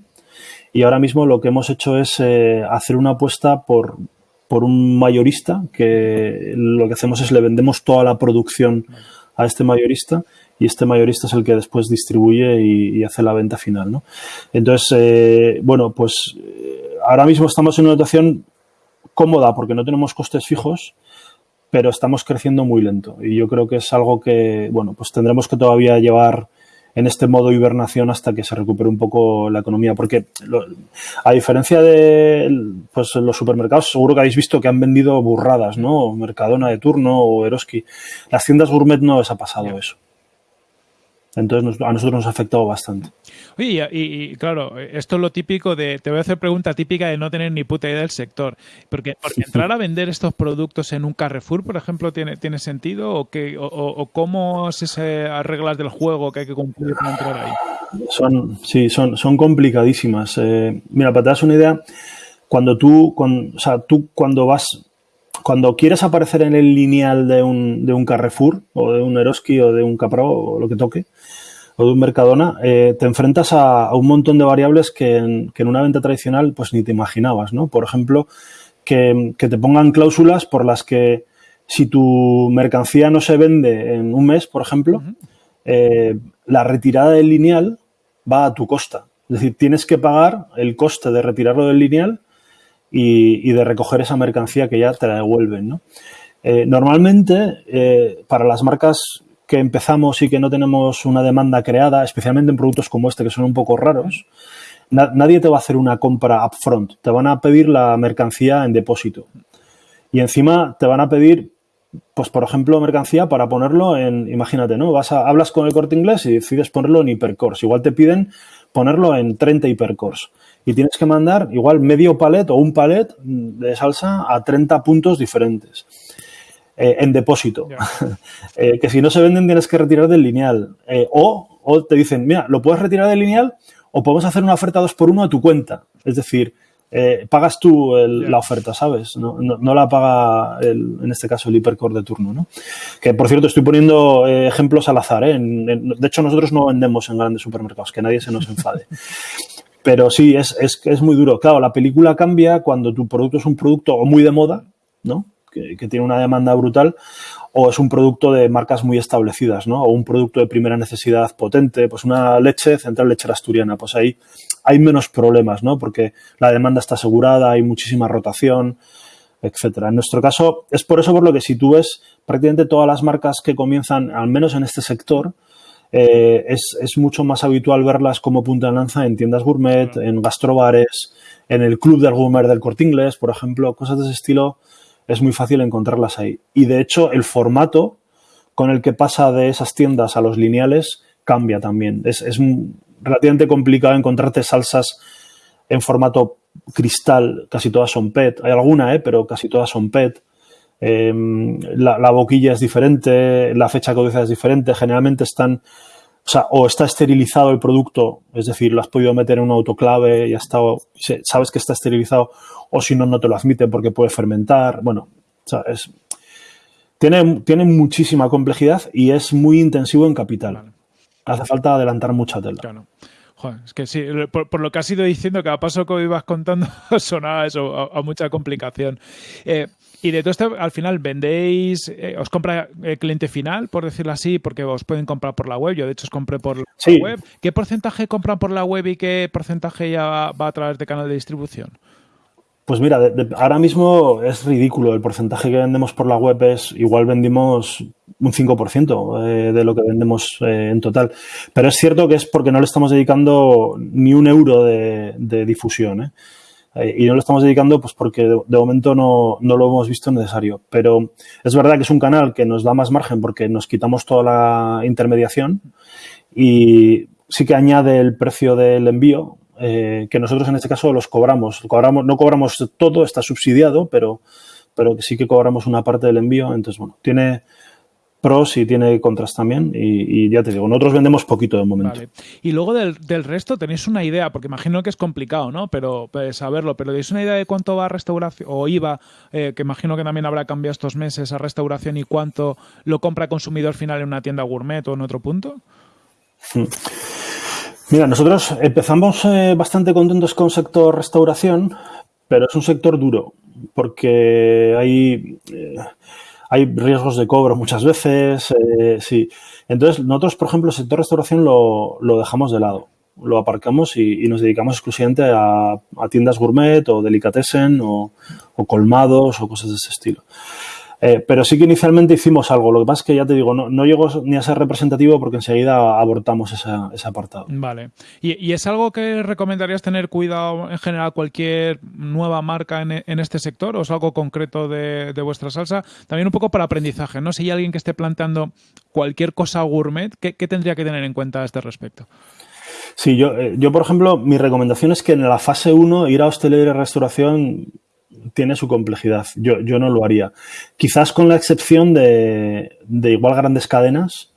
y ahora mismo lo que hemos hecho es eh, hacer una apuesta por, por un mayorista que lo que hacemos es le vendemos toda la producción a este mayorista y este mayorista es el que después distribuye y, hace la venta final. ¿no? Entonces, eh, bueno, pues eh, ahora mismo estamos en una situación cómoda porque no tenemos costes fijos, pero estamos creciendo muy lento y yo creo que es algo que, bueno, pues tendremos que todavía llevar en este modo hibernación hasta que se recupere un poco la economía. Porque a diferencia de pues, los supermercados, seguro que habéis visto que han vendido burradas, ¿no? Mercadona de turno o Eroski. Las tiendas gourmet no les ha pasado eso. Entonces a nosotros nos ha afectado bastante. Oye, y, claro, esto es lo típico de, te voy a hacer pregunta típica de no tener ni puta idea del sector. Porque, entrar a vender estos productos en un Carrefour, por ejemplo, ¿tiene, tiene sentido? ¿O, qué, o, cómo es esas reglas del juego que hay que cumplir para entrar ahí? Son, sí, son, son complicadísimas. Eh, mira, para te das una idea, cuando tú, o sea, tú cuando vas cuando quieres aparecer en el lineal de un, de un Carrefour o de un Eroski o de un Capro o lo que toque, o de un Mercadona, eh, te enfrentas a, un montón de variables que en, que en, una venta tradicional pues ni te imaginabas, ¿no? Por ejemplo, que, que, te pongan cláusulas por las que si tu mercancía no se vende en un mes, por ejemplo, eh, la retirada del lineal va a tu costa. Es decir, tienes que pagar el coste de retirarlo del lineal y, de recoger esa mercancía que ya te la devuelven. ¿no? Eh, normalmente, eh, para las marcas que empezamos y que no tenemos una demanda creada, especialmente en productos como este que son un poco raros, nadie te va a hacer una compra upfront. Te van a pedir la mercancía en depósito. Y encima te van a pedir, pues por ejemplo, mercancía para ponerlo en, imagínate, ¿no? Vas a, hablas con el corte inglés y decides ponerlo en hipercores. Igual te piden ponerlo en 30 hipercores y tienes que mandar igual medio palet o un palet de salsa a 30 puntos diferentes. eh, en depósito. Eh, que si no se venden tienes que retirar del lineal. o, o te dicen, mira, lo puedes retirar del lineal o podemos hacer una oferta 2 por 1 a tu cuenta. Es decir, eh, pagas tú la oferta, ¿sabes? No, la paga, en este caso, el hipercore de turno, ¿no? Que, por cierto, estoy poniendo eh, ejemplos al azar, ¿eh? de hecho, nosotros no vendemos en grandes supermercados, que nadie se nos enfade. Pero sí, es, es, es muy duro. Claro, la película cambia cuando tu producto es un producto muy de moda, ¿no? Que, que, tiene una demanda brutal, o es un producto de marcas muy establecidas, ¿no? O un producto de primera necesidad potente, pues una leche central lechera asturiana, pues ahí hay menos problemas, ¿no? Porque la demanda está asegurada, hay muchísima rotación, etcétera. En nuestro caso, es por eso por lo que si tú ves prácticamente todas las marcas que comienzan, al menos en este sector, eh, es, es, mucho más habitual verlas como punta de lanza en tiendas gourmet, en gastrobares, en el club del gourmet del corte inglés, por ejemplo, cosas de ese estilo es muy fácil encontrarlas ahí. Y de hecho, el formato con el que pasa de esas tiendas a los lineales cambia también. Es, relativamente complicado encontrarte salsas en formato cristal, casi todas son PET. Hay alguna, ¿eh? pero casi todas son PET. Em, la, boquilla es diferente, la fecha codicia es diferente. Generalmente están, o sea, o está esterilizado el producto, es decir, lo has podido meter en un autoclave y ha estado, sabes que está esterilizado, o si no, no te lo admiten porque puede fermentar. Bueno, tiene, tiene muchísima complejidad y es muy intensivo en capital. Hace falta adelantar mucha tela. Claro. es que sí, por, lo que has ido diciendo, cada paso que ibas contando sonaba eso, a, mucha complicación. Eh, y de todo esto, al final, ¿vendéis, eh, os compra el cliente final, por decirlo así, porque os pueden comprar por la web? Yo, de hecho, os compré por la web. ¿Qué porcentaje compran por la web y qué porcentaje ya va a través de canal de distribución? Pues mira, ahora mismo es ridículo. El porcentaje que vendemos por la web es igual vendimos un 5% eh, de lo que vendemos eh, en total. Pero es cierto que es porque no le estamos dedicando ni un euro de, difusión. ¿eh? Y no lo estamos dedicando pues porque de, momento no, no, lo hemos visto necesario. Pero es verdad que es un canal que nos da más margen porque nos quitamos toda la intermediación y sí que añade el precio del envío, eh, que nosotros en este caso los cobramos. cobramos. No cobramos todo, está subsidiado, pero, pero sí que cobramos una parte del envío. Entonces, bueno, tiene pros y tiene contras también. Y, ya te digo, nosotros vendemos poquito de momento. Y luego del, resto tenéis una idea, porque imagino que es complicado, ¿no? Pero pues, saberlo, pero ¿tenéis una idea de cuánto va a restauración o IVA, eh, que imagino que también habrá cambiado estos meses a restauración y cuánto lo compra el consumidor final en una tienda gourmet o en otro punto? Hmm. Mira, nosotros empezamos eh, bastante contentos con sector restauración, pero es un sector duro porque hay, eh, hay riesgos de cobro muchas veces. Eh, sí. Entonces, nosotros, por ejemplo, el sector restauración lo, dejamos de lado. Lo aparcamos y, nos dedicamos exclusivamente a, tiendas gourmet o delicatessen o colmados o cosas de ese estilo. Eh, pero sí que inicialmente hicimos algo. Lo que pasa es que ya te digo, no, no llegó ni a ser representativo porque enseguida abortamos ese apartado. Vale. ¿Y, es algo que recomendarías tener cuidado en general cualquier nueva marca en, este sector o es algo concreto de, vuestra salsa? También un poco para aprendizaje, ¿no? Si hay alguien que esté planteando cualquier cosa gourmet, ¿qué, tendría que tener en cuenta a este respecto? Sí, yo, eh, yo, por ejemplo, mi recomendación es que en la fase 1 ir a hostelería y restauración tiene su complejidad. Yo, yo no lo haría. Quizás con la excepción de, de igual grandes cadenas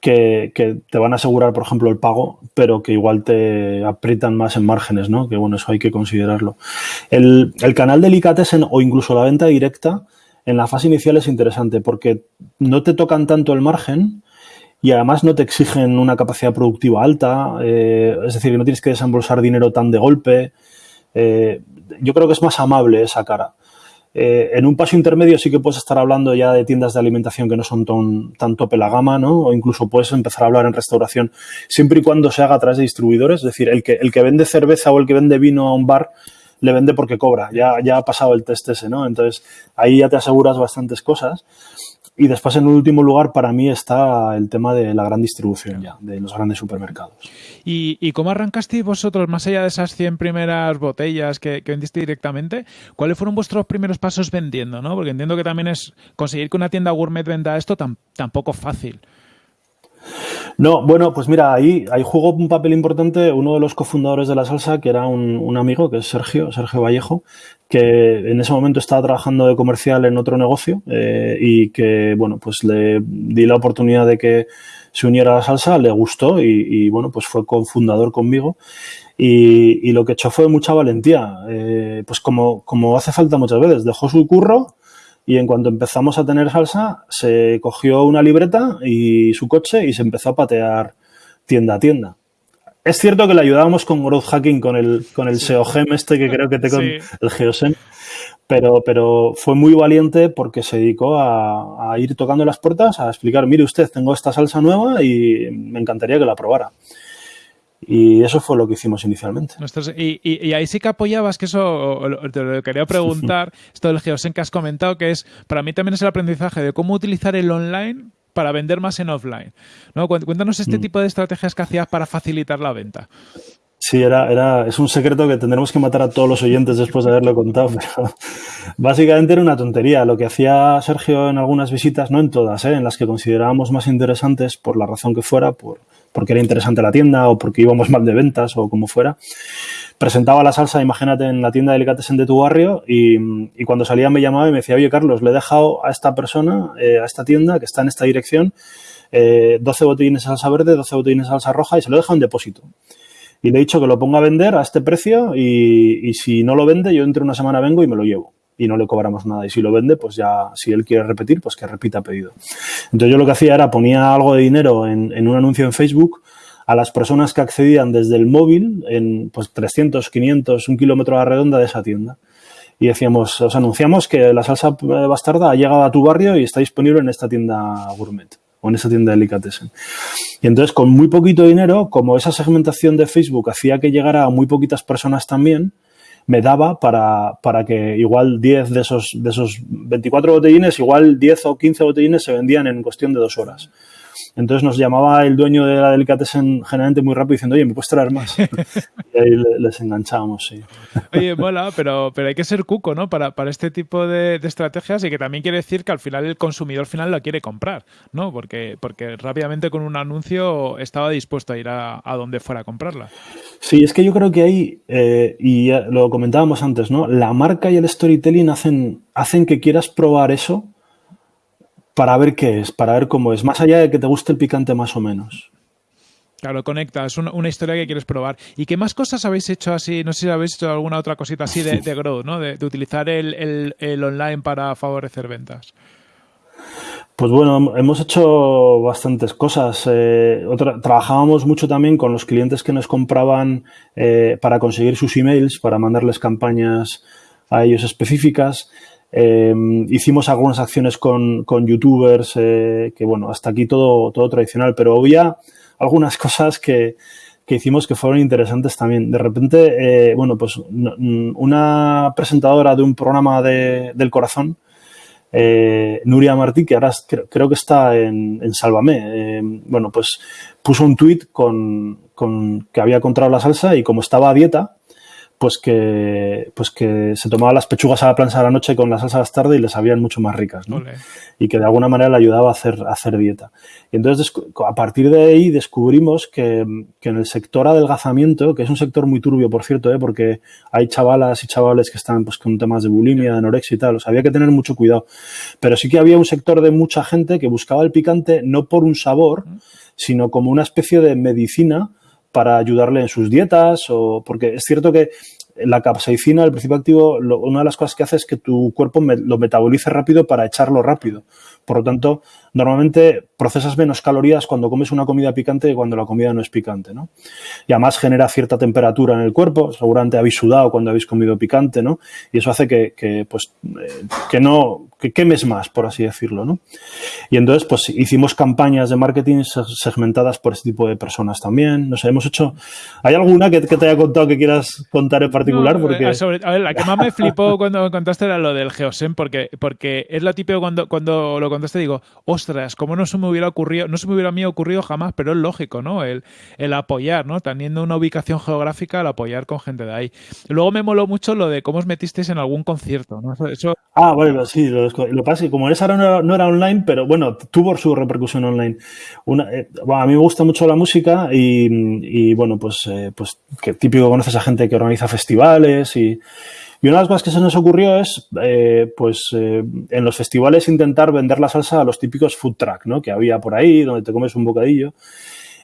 que, que, te van a asegurar, por ejemplo, el pago, pero que igual te aprietan más en márgenes, ¿no? Que bueno, eso hay que considerarlo. El, el canal de Delicatessen o incluso la venta directa en la fase inicial es interesante porque no te tocan tanto el margen y además no te exigen una capacidad productiva alta, eh, es decir, no tienes que desembolsar dinero tan de golpe. Eh, yo creo que es más amable esa cara. Eh, en un paso intermedio sí que puedes estar hablando ya de tiendas de alimentación que no son tan, tan tope la gama, ¿no? O incluso puedes empezar a hablar en restauración, siempre y cuando se haga a través de distribuidores. Es decir, el que, el que vende cerveza o el que vende vino a un bar le vende porque cobra. Ya, ya ha pasado el test ese, ¿no? Entonces, ahí ya te aseguras bastantes cosas. Y después, en último lugar, para mí está el tema de la gran distribución ya, de los grandes supermercados. ¿Y, cómo arrancasteis vosotros, más allá de esas 100 primeras botellas que, vendiste directamente, cuáles fueron vuestros primeros pasos vendiendo? ¿no? Porque entiendo que también es conseguir que una tienda gourmet venda esto tampoco fácil. No, bueno, pues mira, ahí, ahí jugó un papel importante uno de los cofundadores de la salsa, que era un, amigo, que es Sergio, Sergio Vallejo, que en ese momento estaba trabajando de comercial en otro negocio eh, y que, bueno, pues le di la oportunidad de que se uniera a la salsa, le gustó y, bueno, pues fue cofundador conmigo. Y, lo que echó fue mucha valentía, eh, pues como, como hace falta muchas veces, dejó su curro y en cuanto empezamos a tener salsa, se cogió una libreta y su coche y se empezó a patear tienda a tienda. Es cierto que le ayudábamos con growth hacking, con el, con el SEOGEM este que creo que te con el Geosem, pero, pero fue muy valiente porque se dedicó a, a, ir tocando las puertas, a explicar, mire usted, tengo esta salsa nueva y me encantaría que la probara. Y eso fue lo que hicimos inicialmente. Y, ahí sí que apoyabas, que eso te lo quería preguntar, esto del Geosen que has comentado, que es, para mí también es el aprendizaje de cómo utilizar el online para vender más en offline. ¿no? Cuéntanos este mm. tipo de estrategias que hacías para facilitar la venta. Sí, era, era, es un secreto que tendremos que matar a todos los oyentes después de haberlo contado, pero básicamente era una tontería. Lo que hacía Sergio en algunas visitas, no en todas, ¿eh? en las que considerábamos más interesantes, por la razón que fuera, por, porque era interesante la tienda o porque íbamos mal de ventas o como fuera. Presentaba la salsa, imagínate, en la tienda de delicatessen de tu barrio y, cuando salía me llamaba y me decía, oye Carlos, le he dejado a esta persona, eh, a esta tienda que está en esta dirección, 12 eh, botellines de salsa verde, 12 botellines de salsa roja y se lo he dejado en depósito. Y le he dicho que lo ponga a vender a este precio y, y si no lo vende, yo entre una semana vengo y me lo llevo y no le cobramos nada. Y si lo vende, pues ya, si él quiere repetir, pues que repita pedido. Entonces yo lo que hacía era ponía algo de dinero en, en un anuncio en Facebook a las personas que accedían desde el móvil en pues 300, 500, un kilómetro a la redonda de esa tienda. Y decíamos, os anunciamos que la salsa bastarda ha llegado a tu barrio y está disponible en esta tienda gourmet o en esta tienda de delicatessen. Y entonces, con muy poquito dinero, como esa segmentación de Facebook hacía que llegara a muy poquitas personas también, me daba para, para que igual 10 de esos, de esos 24 botellines, igual 10 o 15 botellines se vendían en cuestión de dos horas. Entonces nos llamaba el dueño de la Delicatessen generalmente muy rápido diciendo, oye, ¿me puedes traer más? y ahí les enganchábamos, sí. Oye, mola, pero, pero hay que ser cuco, ¿no? Para, para este tipo de, estrategias y que también quiere decir que al final el consumidor final la quiere comprar, ¿no? Porque, porque rápidamente con un anuncio estaba dispuesto a ir a, donde fuera a comprarla. Sí, es que yo creo que ahí, eh, y lo comentábamos antes, ¿no? La marca y el storytelling hacen, hacen que quieras probar eso para ver qué es, para ver cómo es, más allá de que te guste el picante más o menos. Claro, conecta, es una, historia que quieres probar. ¿Y qué más cosas habéis hecho así? No sé si habéis hecho alguna otra cosita así de, de growth, ¿no? De, utilizar el, online para favorecer ventas. Pues bueno, hemos hecho bastantes cosas. Eh, trabajábamos mucho también con los clientes que nos compraban eh, para conseguir sus emails, para mandarles campañas a ellos específicas. Em, hicimos algunas acciones con, youtubers, eh, que bueno, hasta aquí todo, todo tradicional, pero había algunas cosas que, hicimos que fueron interesantes también. De repente, eh, bueno, pues una presentadora de un programa del corazón, eh, Nuria Martí, que ahora creo, que está en, en Sálvame, bueno, pues puso un tuit con, con, que había encontrado la salsa y como estaba a dieta, pues que, pues que se tomaba las pechugas a la plancha a la noche con la salsa tarde y les sabían mucho más ricas, ¿no? Y que de alguna manera le ayudaba a hacer, a hacer dieta. Y entonces, a partir de ahí descubrimos que, que, en el sector adelgazamiento, que es un sector muy turbio, por cierto, ¿eh? porque hay chavalas y chavales que están pues, con temas de bulimia, de anorexia y tal, o sea, había que tener mucho cuidado. Pero sí que había un sector de mucha gente que buscaba el picante no por un sabor, sino como una especie de medicina para ayudarle en sus dietas o porque es cierto que la capsaicina, el principio activo, una de las cosas que hace es que tu cuerpo lo metabolice rápido para echarlo rápido. Por lo tanto, normalmente procesas menos calorías cuando comes una comida picante que cuando la comida no es picante, ¿no? Y además genera cierta temperatura en el cuerpo, seguramente habéis sudado cuando habéis comido picante, ¿no? Y eso hace que, pues, eh, que no, que quemes más, por así decirlo, ¿no? Y entonces, pues, hicimos campañas de marketing segmentadas por este tipo de personas también, no sé, hemos hecho... ¿Hay alguna que, te haya contado que quieras contar en particular? porque... a ver, la que más me flipó cuando contaste era lo del Geosen, porque, porque es lo típico cuando, cuando lo cuando te digo, ostras, ¿cómo no se me hubiera ocurrido, no se me hubiera a mí ocurrido jamás, pero es lógico, ¿no? El, el apoyar, ¿no? Teniendo una ubicación geográfica, el apoyar con gente de ahí. Luego me moló mucho lo de cómo os metisteis en algún concierto, ¿no? Eso, Ah, bueno, sí, lo, lo pasa es que como esa no, no era online, pero bueno, tuvo su repercusión online. Eh, a mí me gusta mucho la música y, bueno, pues, eh, pues que típico conoces a gente que organiza festivales y, y una de las cosas que se nos ocurrió es, eh, pues, en los festivales intentar vender la salsa a los típicos food truck, ¿no? Que había por ahí, donde te comes un bocadillo.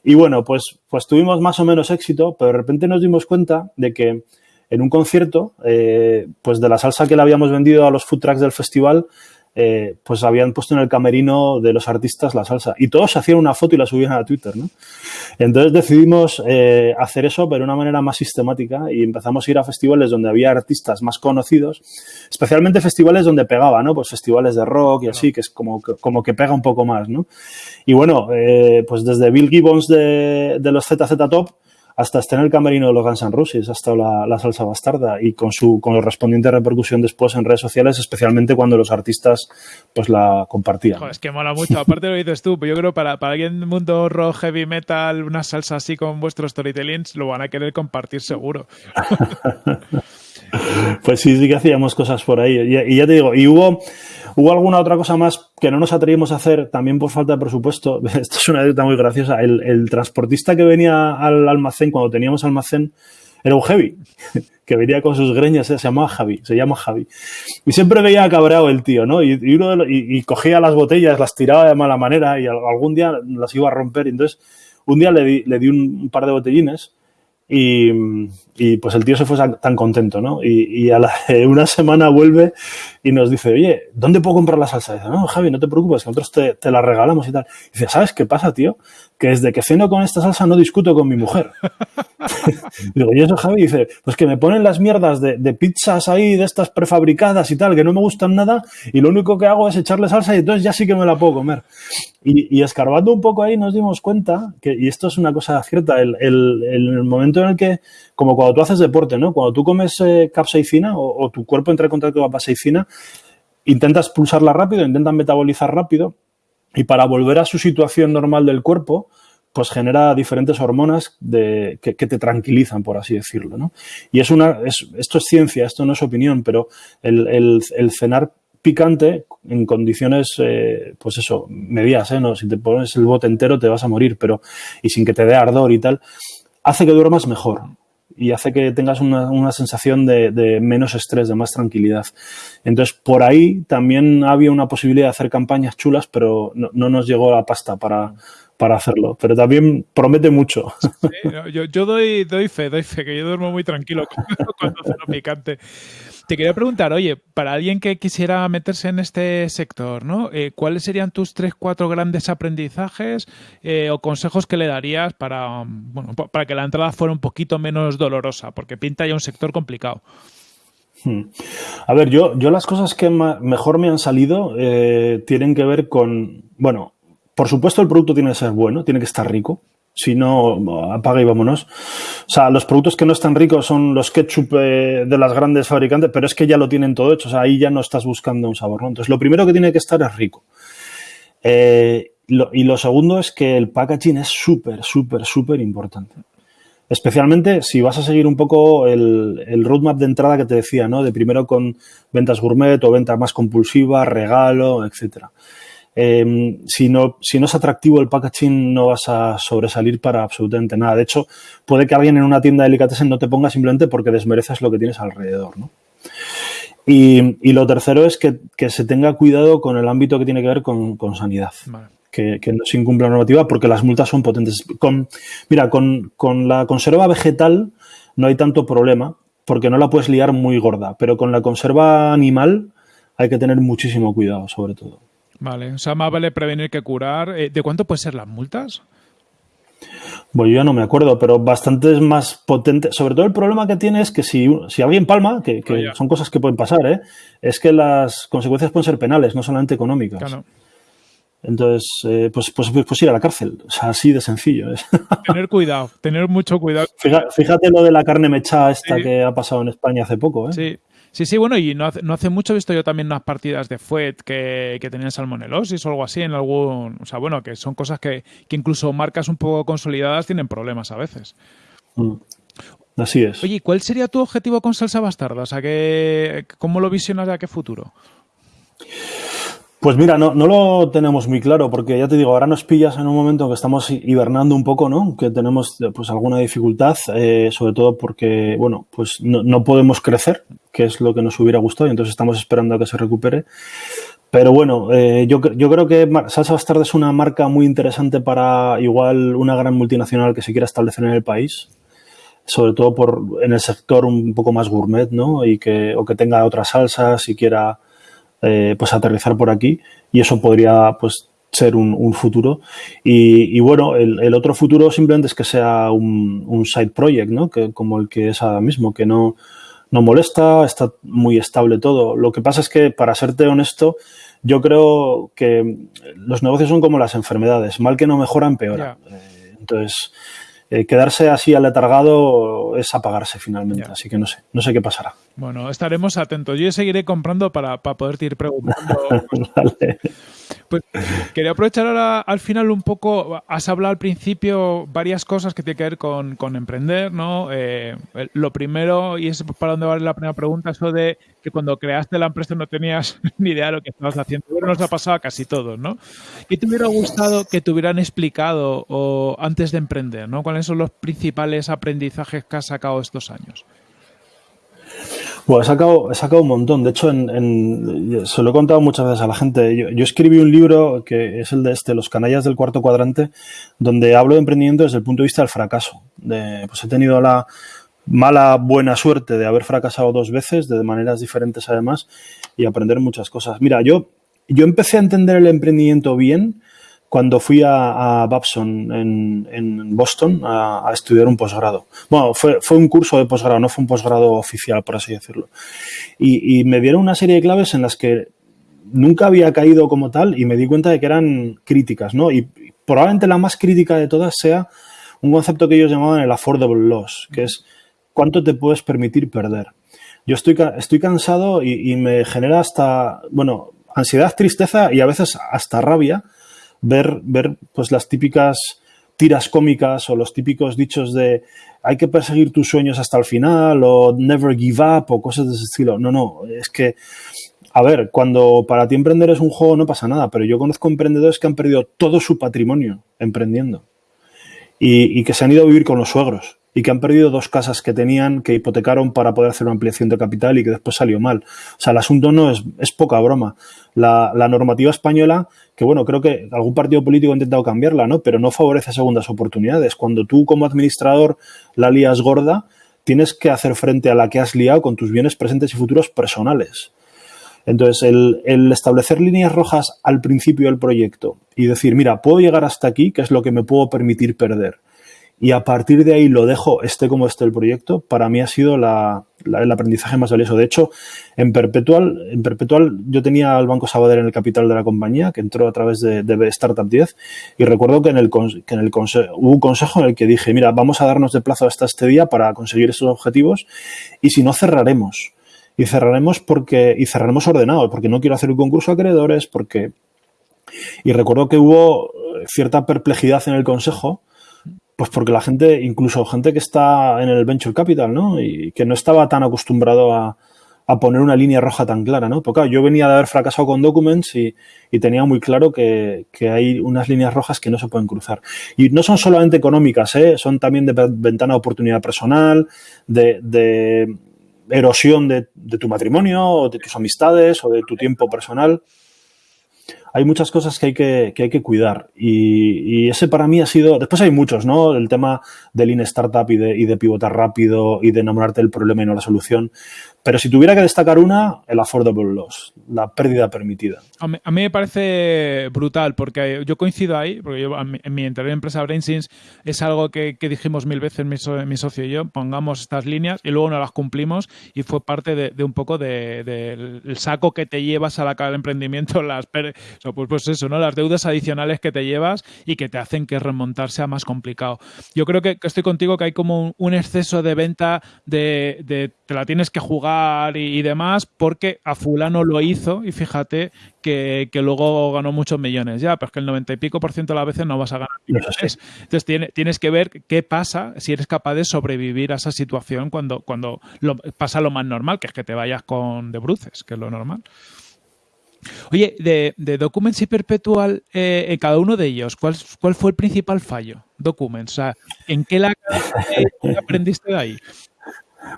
Y bueno, pues, pues tuvimos más o menos éxito, pero de repente nos dimos cuenta de que en un concierto, eh, pues de la salsa que le habíamos vendido a los food trucks del festival, eh, pues habían puesto en el camerino de los artistas la salsa y todos hacían una foto y la subían a Twitter, ¿no? Entonces decidimos eh, hacer eso, pero de una manera más sistemática y empezamos a ir a festivales donde había artistas más conocidos, especialmente festivales donde pegaba, ¿no? Pues festivales de rock y así, que es como, como que pega un poco más, ¿no? Y bueno, eh, pues desde Bill Gibbons de, de los ZZ Top, hasta estar en el camerino de los Guns N' Roses, hasta la, la, salsa bastarda y con su con correspondiente repercusión después en redes sociales, especialmente cuando los artistas pues la compartían. Joder, es que mola mucho. Aparte lo dices tú, yo creo para, para alguien del mundo rock, heavy metal, una salsa así con vuestros storytellings, lo van a querer compartir seguro. pues sí, sí que hacíamos cosas por ahí. Y, y ya te digo, y hubo Hubo alguna otra cosa más que no nos atrevimos a hacer, también por falta de presupuesto. Esto es una anécdota muy graciosa. El, el, transportista que venía al almacén, cuando teníamos almacén, era un heavy, que venía con sus greñas, ¿eh? se llamaba Javi, se llama Javi. Y siempre veía cabreado el tío, ¿no? Y, y uno los, y, y, cogía las botellas, las tiraba de mala manera y algún día las iba a romper. Entonces, un día le di, le di un par de botellines y, y, pues el tío se fue tan contento, ¿no? Y, y a la, una semana vuelve y nos dice, oye, ¿dónde puedo comprar la salsa? Y dice, no, Javi, no te preocupes, que nosotros te, te, la regalamos y tal. Y dice, ¿sabes qué pasa, tío? Que desde que ceno con esta salsa no discuto con mi mujer. Digo, ¿y eso, Javi? Y dice, pues que me ponen las mierdas de, de, pizzas ahí, de estas prefabricadas y tal, que no me gustan nada, y lo único que hago es echarle salsa y entonces ya sí que me la puedo comer. Y, y escarbando un poco ahí nos dimos cuenta, que, y esto es una cosa cierta, el, el, el momento en el que, como cuando tú haces deporte, ¿no? Cuando tú comes eh, capsaicina o, tu cuerpo entra en contacto con la capsaicina, intentas pulsarla rápido, intentas metabolizar rápido, y para volver a su situación normal del cuerpo, pues genera diferentes hormonas que, te tranquilizan, por así decirlo. Y es una, es, esto es ciencia, esto no es opinión, pero el cenar picante en condiciones, eh, pues eso, medias, ¿eh? ¿no? Si te pones el bote entero te vas a morir, pero y sin que te dé ardor y tal, hace que duermas mejor y hace que tengas una, una sensación de, menos estrés, de más tranquilidad. Entonces, por ahí también había una posibilidad de hacer campañas chulas, pero no, no nos llegó la pasta para, para hacerlo, pero también promete mucho. Yo, yo doy, doy, fe, doy fe, que yo duermo muy tranquilo cuando hace lo picante. Te quería preguntar, oye, para alguien que quisiera meterse en este sector, ¿no? Eh, ¿Cuáles serían tus tres, cuatro grandes aprendizajes eh, o consejos que le darías para, bueno, para que la entrada fuera un poquito menos dolorosa? Porque pinta ya un sector complicado. Hmm. A ver, yo, yo las cosas que mejor me han salido eh, tienen que ver con, bueno, por supuesto el producto tiene que ser bueno, tiene que estar rico. Si no, apaga y vámonos. O sea, los productos que no están ricos son los ketchup eh, de las grandes fabricantes, pero es que ya lo tienen todo hecho. O sea, ahí ya no estás buscando un sabor. ¿no? Entonces, lo primero que tiene que estar es rico. Eh, y lo segundo es que el packaging es súper, súper, súper importante. Especialmente si vas a seguir un poco el, el, roadmap de entrada que te decía, ¿no? De primero con ventas gourmet o venta más compulsiva, regalo, etcétera. Eh, si, no, si no es atractivo el packaging no vas a sobresalir para absolutamente nada. De hecho, puede que alguien en una tienda de delicatessen no te ponga simplemente porque desmereces lo que tienes alrededor. ¿no? Y, y, lo tercero es que, que, se tenga cuidado con el ámbito que tiene que ver con, con sanidad. Vale. Que, que, no se incumpla la normativa porque las multas son potentes. Con, mira, con, con la conserva vegetal no hay tanto problema porque no la puedes liar muy gorda, pero con la conserva animal hay que tener muchísimo cuidado, sobre todo. Vale, o sea, más vale prevenir que curar. Eh, ¿De cuánto pueden ser las multas? Bueno, yo ya no me acuerdo, pero bastante más potente. Sobre todo el problema que tiene es que si, si alguien palma, que, que oh, son cosas que pueden pasar, ¿eh? es que las consecuencias pueden ser penales, no solamente económicas. Claro. Entonces, eh, pues, pues, pues, ir a la cárcel. O sea, así de sencillo. es. Tener cuidado, tener mucho cuidado. Fíjate, fíjate lo de la carne mechada esta sí. que ha pasado en España hace poco. ¿eh? Sí. Sí, sí, bueno, y no hace, no hace mucho he visto yo también unas partidas de FUET que, que tenían salmonelosis o algo así en algún... O sea, bueno, que son cosas que, que incluso marcas un poco consolidadas tienen problemas a veces. Mm. Así es. Oye, ¿cuál sería tu objetivo con Salsa Bastarda? O sea, ¿qué, ¿cómo lo visionas de a qué futuro? Pues mira, no, no, lo tenemos muy claro, porque ya te digo, ahora nos pillas en un momento en que estamos hibernando un poco, ¿no? Que tenemos pues alguna dificultad, eh, sobre todo porque, bueno, pues no, no, podemos crecer, que es lo que nos hubiera gustado, y entonces estamos esperando a que se recupere. Pero bueno, eh, yo, yo creo que Salsa Bastarda es una marca muy interesante para igual una gran multinacional que se quiera establecer en el país, sobre todo por en el sector un poco más gourmet, ¿no? Y que, o que tenga otras salsas y quiera eh, pues aterrizar por aquí y eso podría pues ser un, futuro. Y, bueno, el, otro futuro simplemente es que sea un, side project, ¿no? Que, como el que es ahora mismo, que no, no molesta, está muy estable todo. Lo que pasa es que, para serte honesto, yo creo que los negocios son como las enfermedades, mal que no mejoran, peor entonces, eh, quedarse así aletargado es apagarse finalmente. Así que no sé, no sé qué pasará. Bueno, estaremos atentos. Yo seguiré comprando para, para poderte ir preguntando. vale. Pues quería aprovechar ahora al final un poco, has hablado al principio varias cosas que tienen que ver con, emprender, ¿no? Eh, lo primero, y es para donde va la primera pregunta, eso de que cuando creaste la empresa no tenías ni idea de lo que estabas haciendo. Pero nos ha pasado a casi todos, ¿no? ¿Qué te hubiera gustado que te hubieran explicado o, antes de emprender, ¿no? ¿Cuáles son los principales aprendizajes que has sacado estos años? Bueno, he sacado, sacado un montón. De hecho, en, se lo he contado muchas veces a la gente. Yo, escribí un libro que es el de este, Los canallas del cuarto cuadrante, donde hablo de emprendimiento desde el punto de vista del fracaso. Pues he tenido la mala buena suerte de haber fracasado dos veces, de maneras diferentes además, y aprender muchas cosas. Mira, yo, yo empecé a entender el emprendimiento bien cuando fui a, Babson en, Boston a, estudiar un posgrado. Bueno, fue, fue un curso de posgrado, no fue un posgrado oficial, por así decirlo. Y, me dieron una serie de claves en las que nunca había caído como tal y me di cuenta de que eran críticas, ¿no? Y probablemente la más crítica de todas sea un concepto que ellos llamaban el affordable loss, que es cuánto te puedes permitir perder. Yo estoy, estoy cansado y, y me genera hasta, bueno, ansiedad, tristeza y a veces hasta rabia ver, ver pues las típicas tiras cómicas o los típicos dichos de hay que perseguir tus sueños hasta el final o never give up o cosas de ese estilo. No, no, es que, a ver, cuando para ti emprender es un juego no pasa nada, pero yo conozco emprendedores que han perdido todo su patrimonio emprendiendo y, y que se han ido a vivir con los suegros y que han perdido dos casas que tenían, que hipotecaron para poder hacer una ampliación de capital y que después salió mal. O sea, el asunto no es, poca broma. La, la, normativa española, que bueno, creo que algún partido político ha intentado cambiarla, ¿no? Pero no favorece segundas oportunidades. Cuando tú como administrador la lías gorda, tienes que hacer frente a la que has liado con tus bienes presentes y futuros personales. Entonces, el, el, establecer líneas rojas al principio del proyecto y decir, mira, puedo llegar hasta aquí, que es lo que me puedo permitir perder y a partir de ahí lo dejo, esté como esté el proyecto, para mí ha sido la, el aprendizaje más valioso. De hecho, en Perpetual, en Perpetual yo tenía al Banco Sabadell en el capital de la compañía, que entró a través de, de Startup 10, y recuerdo que en el, que en el hubo un consejo en el que dije, mira, vamos a darnos de plazo hasta este día para conseguir esos objetivos, y si no, cerraremos. Y cerraremos porque, y cerraremos ordenado, porque no quiero hacer un concurso a acreedores, porque... Y recuerdo que hubo cierta perplejidad en el consejo, pues porque la gente, incluso gente que está en el venture capital, ¿no? Y que no estaba tan acostumbrado a, poner una línea roja tan clara, ¿no? Porque yo venía de haber fracasado con Documents y, tenía muy claro que, hay unas líneas rojas que no se pueden cruzar. Y no son solamente económicas, ¿eh? Son también de ventana de oportunidad personal, de, erosión de, de, tu matrimonio, o de tus amistades, o de tu tiempo personal hay muchas cosas que hay que, que hay que cuidar. Y, y, ese para mí ha sido. Después hay muchos, ¿no? El tema del Lean Startup y de, y de pivotar rápido y de enamorarte del problema y no la solución. Pero si tuviera que destacar una, el affordable loss, la pérdida permitida. A mí, me parece brutal porque yo coincido ahí, porque yo en mi anterior empresa BrainSins es algo que, dijimos mil veces mi, mi, socio y yo, pongamos estas líneas y luego no las cumplimos y fue parte de, un poco del de, saco que te llevas a la cara del emprendimiento, las pues, pues eso, ¿no? las deudas adicionales que te llevas y que te hacen que remontar sea más complicado. Yo creo que, estoy contigo que hay como un, exceso de venta de, de te la tienes que jugar y, demás, porque a fulano lo hizo y fíjate que, luego ganó muchos millones ya, pero es que el 90 y pico por ciento de las veces no vas a ganar millones. Entonces tienes que ver qué pasa si eres capaz de sobrevivir a esa situación cuando, cuando pasa lo más normal, que es que te vayas con de bruces, que es lo normal. Oye, de, Documents y Perpetual, eh, en cada uno de ellos, ¿cuál, ¿cuál fue el principal fallo? Documents, o sea, ¿en qué la aprendiste de ahí?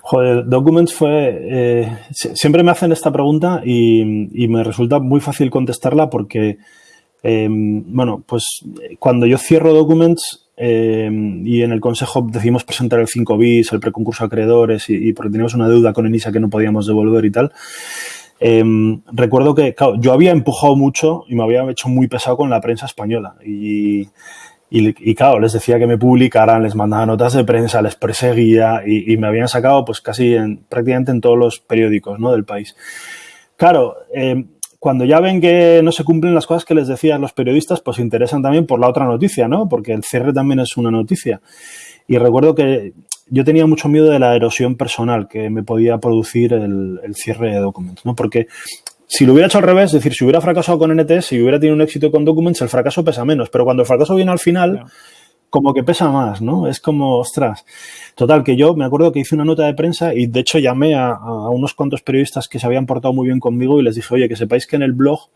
Joder, Documents fue. Eh, siempre me hacen esta pregunta y, me resulta muy fácil contestarla porque, em, bueno, pues cuando yo cierro Documents em, y en el consejo decidimos presentar el 5 bis, el preconcurso a acreedores y, y porque teníamos una deuda con Enisa que no podíamos devolver y tal. Em, recuerdo que yo había empujado mucho y me había hecho muy pesado con la prensa española. Y, y, claro, les decía que me publicaran, les mandaba notas de prensa, les perseguía y, me habían sacado pues casi en, prácticamente en todos los periódicos ¿no? del país. Claro, em, cuando ya ven que no se cumplen las cosas que les decían los periodistas, pues interesan también por la otra noticia, ¿no? Porque el cierre también es una noticia. Y recuerdo que yo tenía mucho miedo de la erosión personal que me podía producir el, cierre de documentos, ¿no? Porque si lo hubiera hecho al revés, es decir, si hubiera fracasado con NTS, si hubiera tenido un éxito con Documents, el fracaso pesa menos. Pero cuando el fracaso viene al final, como que pesa más, ¿no? Es como, ostras. Total, que yo me acuerdo que hice una nota de prensa y de hecho llamé a, a unos cuantos periodistas que se habían portado muy bien conmigo y les dije, oye, que sepáis que en el blog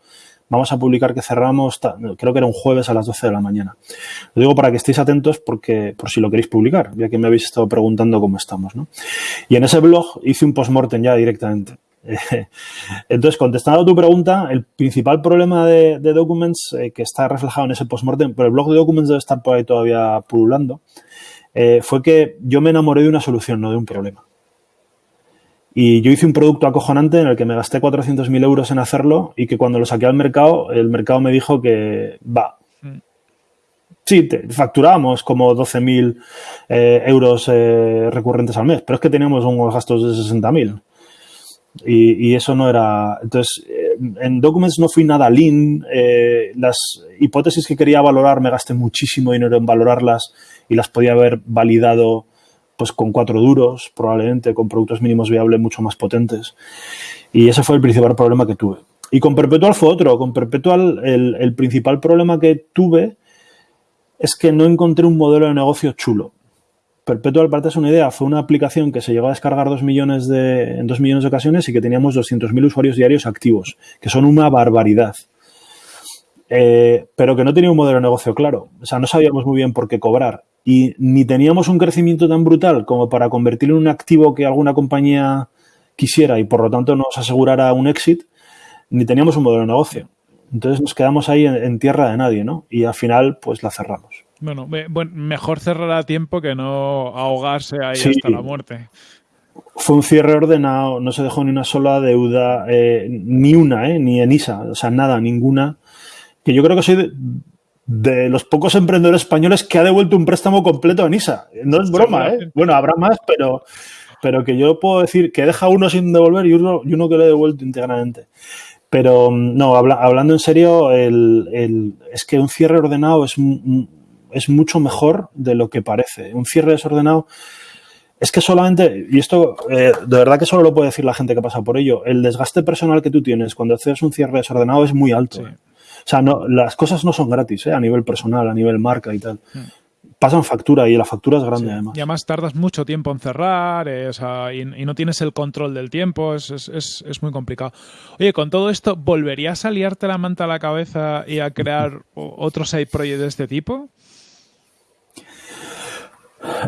vamos a publicar que cerramos, creo que era un jueves a las 12 de la mañana. Lo digo para que estéis atentos porque, por si lo queréis publicar, ya que me habéis estado preguntando cómo estamos. ¿no? Y en ese blog hice un postmortem ya directamente. Entonces, contestando a tu pregunta, el principal problema de, Documents, eh, que está reflejado en ese postmortem, pero el blog de Documents debe estar por ahí todavía pululando, eh, fue que yo me enamoré de una solución, no de un problema. Y yo hice un producto acojonante en el que me gasté 400.000 euros en hacerlo y que cuando lo saqué al mercado, el mercado me dijo que va. Mm. Sí, facturábamos como 12.000 eh, euros eh, recurrentes al mes, pero es que teníamos unos gastos de 60.000. Y, eso no era. Entonces, eh, en Documents no fui nada lean. las hipótesis que quería valorar me gasté muchísimo dinero en valorarlas y las podía haber validado pues con cuatro duros, probablemente con productos mínimos viables mucho más potentes. Y ese fue el principal problema que tuve. Y con Perpetual fue otro. Con Perpetual el, principal problema que tuve es que no encontré un modelo de negocio chulo. Perpetual, para es una idea, fue una aplicación que se llegó a descargar dos millones de, en dos millones de ocasiones y que teníamos 200.000 usuarios diarios activos, que son una barbaridad. Eh, pero que no tenía un modelo de negocio claro. O sea, no sabíamos muy bien por qué cobrar y ni teníamos un crecimiento tan brutal como para convertirlo en un activo que alguna compañía quisiera y por lo tanto nos asegurara un exit, ni teníamos un modelo de negocio. Entonces nos quedamos ahí en, tierra de nadie, ¿no? Y al final, pues la cerramos. Bueno, mejor cerrar a tiempo que no ahogarse ahí hasta la muerte. Fue un cierre ordenado, no se dejó ni una sola deuda, eh, ni una, eh, ni en ISA, o sea, nada, ninguna. Que yo creo que soy de los pocos emprendedores españoles que ha devuelto un préstamo completo a NISA. No es broma, ¿eh? Bueno, habrá más, pero, pero que yo puedo decir que deja uno sin devolver y uno, y uno que lo he devuelto íntegramente. Pero no, hablando en serio, el, es que un cierre ordenado es, es mucho mejor de lo que parece. Un cierre desordenado es que solamente, y esto eh, de verdad que solo lo puede decir la gente que pasa por ello, el desgaste personal que tú tienes cuando haces un cierre desordenado es muy alto. O sea, no, las cosas no son gratis, ¿eh? a nivel personal, a nivel marca y tal. Hmm. Pasan factura y la factura es grande además. Y además tardas mucho tiempo en cerrar eh, y, no tienes el control del tiempo, es, es, es, muy complicado. Oye, con todo esto, ¿volverías a liarte la manta a la cabeza y a crear otro side project de este tipo?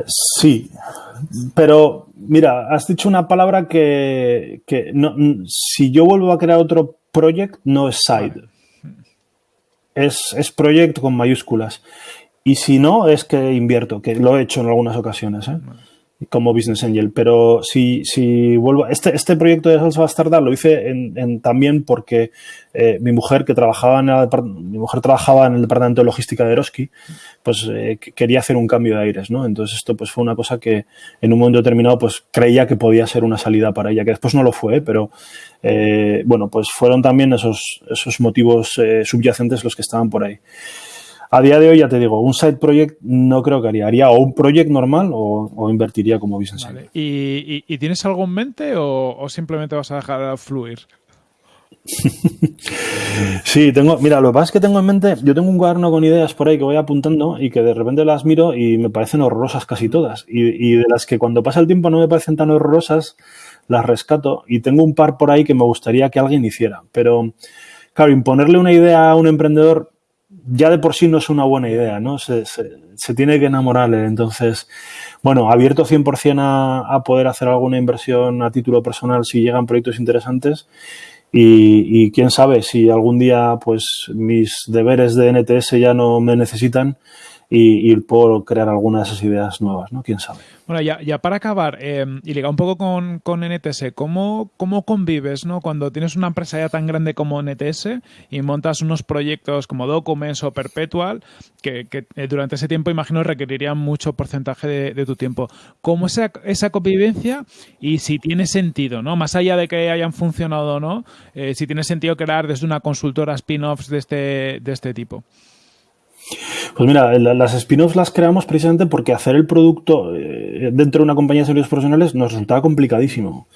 Sí, pero mira, has dicho una palabra que, que no, si yo vuelvo a crear otro project, no es side es, es project con mayúsculas. Y si no, es que invierto, que lo he hecho en algunas ocasiones, ¿eh? Como Business Angel. Pero si, si vuelvo. Este, este proyecto de Salsa Bastarda lo hice en, también porque eh, mi mujer, que trabajaba en el, mi mujer trabajaba en el departamento de logística de Eroski, pues eh, quería hacer un cambio de aires, ¿no? Entonces esto pues fue una cosa que en un momento determinado pues creía que podía ser una salida para ella, que después no lo fue, pero bueno, pues fueron también esos, esos motivos subyacentes los que estaban por ahí. A día de hoy ya te digo, un side project no creo que haría. Haría o un project normal o, invertiría como business vale. ¿Y, tienes algo en mente o, simplemente vas a dejar fluir? sí, tengo, mira, lo que pasa es que tengo en mente, yo tengo un cuaderno con ideas por ahí que voy apuntando y que de repente las miro y me parecen horrorosas casi todas. Y, y de las que cuando pasa el tiempo no me parecen tan horrorosas, las rescato y tengo un par por ahí que me gustaría que alguien hiciera. Pero, claro, imponerle una idea a un emprendedor ya de por sí no es una buena idea, ¿no? Se, tiene que enamorarle. Entonces, bueno, abierto 100% a, a poder hacer alguna inversión a título personal si llegan proyectos interesantes. Y, quién sabe si algún día pues mis deberes de NTS ya no me necesitan y, puedo crear algunas de esas ideas nuevas, ¿no? Quién sabe. Bueno, ya, para acabar, eh, y ligar un poco con, con NTS, ¿cómo, ¿cómo, convives ¿no? cuando tienes una empresa ya tan grande como NTS y montas unos proyectos como Documents o Perpetual que, eh, durante ese tiempo imagino requerirían mucho porcentaje de, tu tiempo? ¿Cómo es esa, esa, convivencia y si tiene sentido, ¿no? más allá de que hayan funcionado o no, eh, si tiene sentido crear desde una consultora spin-offs de este, de este tipo? Pues mira, las spin-offs las creamos precisamente porque hacer el producto eh, dentro de una compañía de servicios profesionales nos resultaba complicadísimo.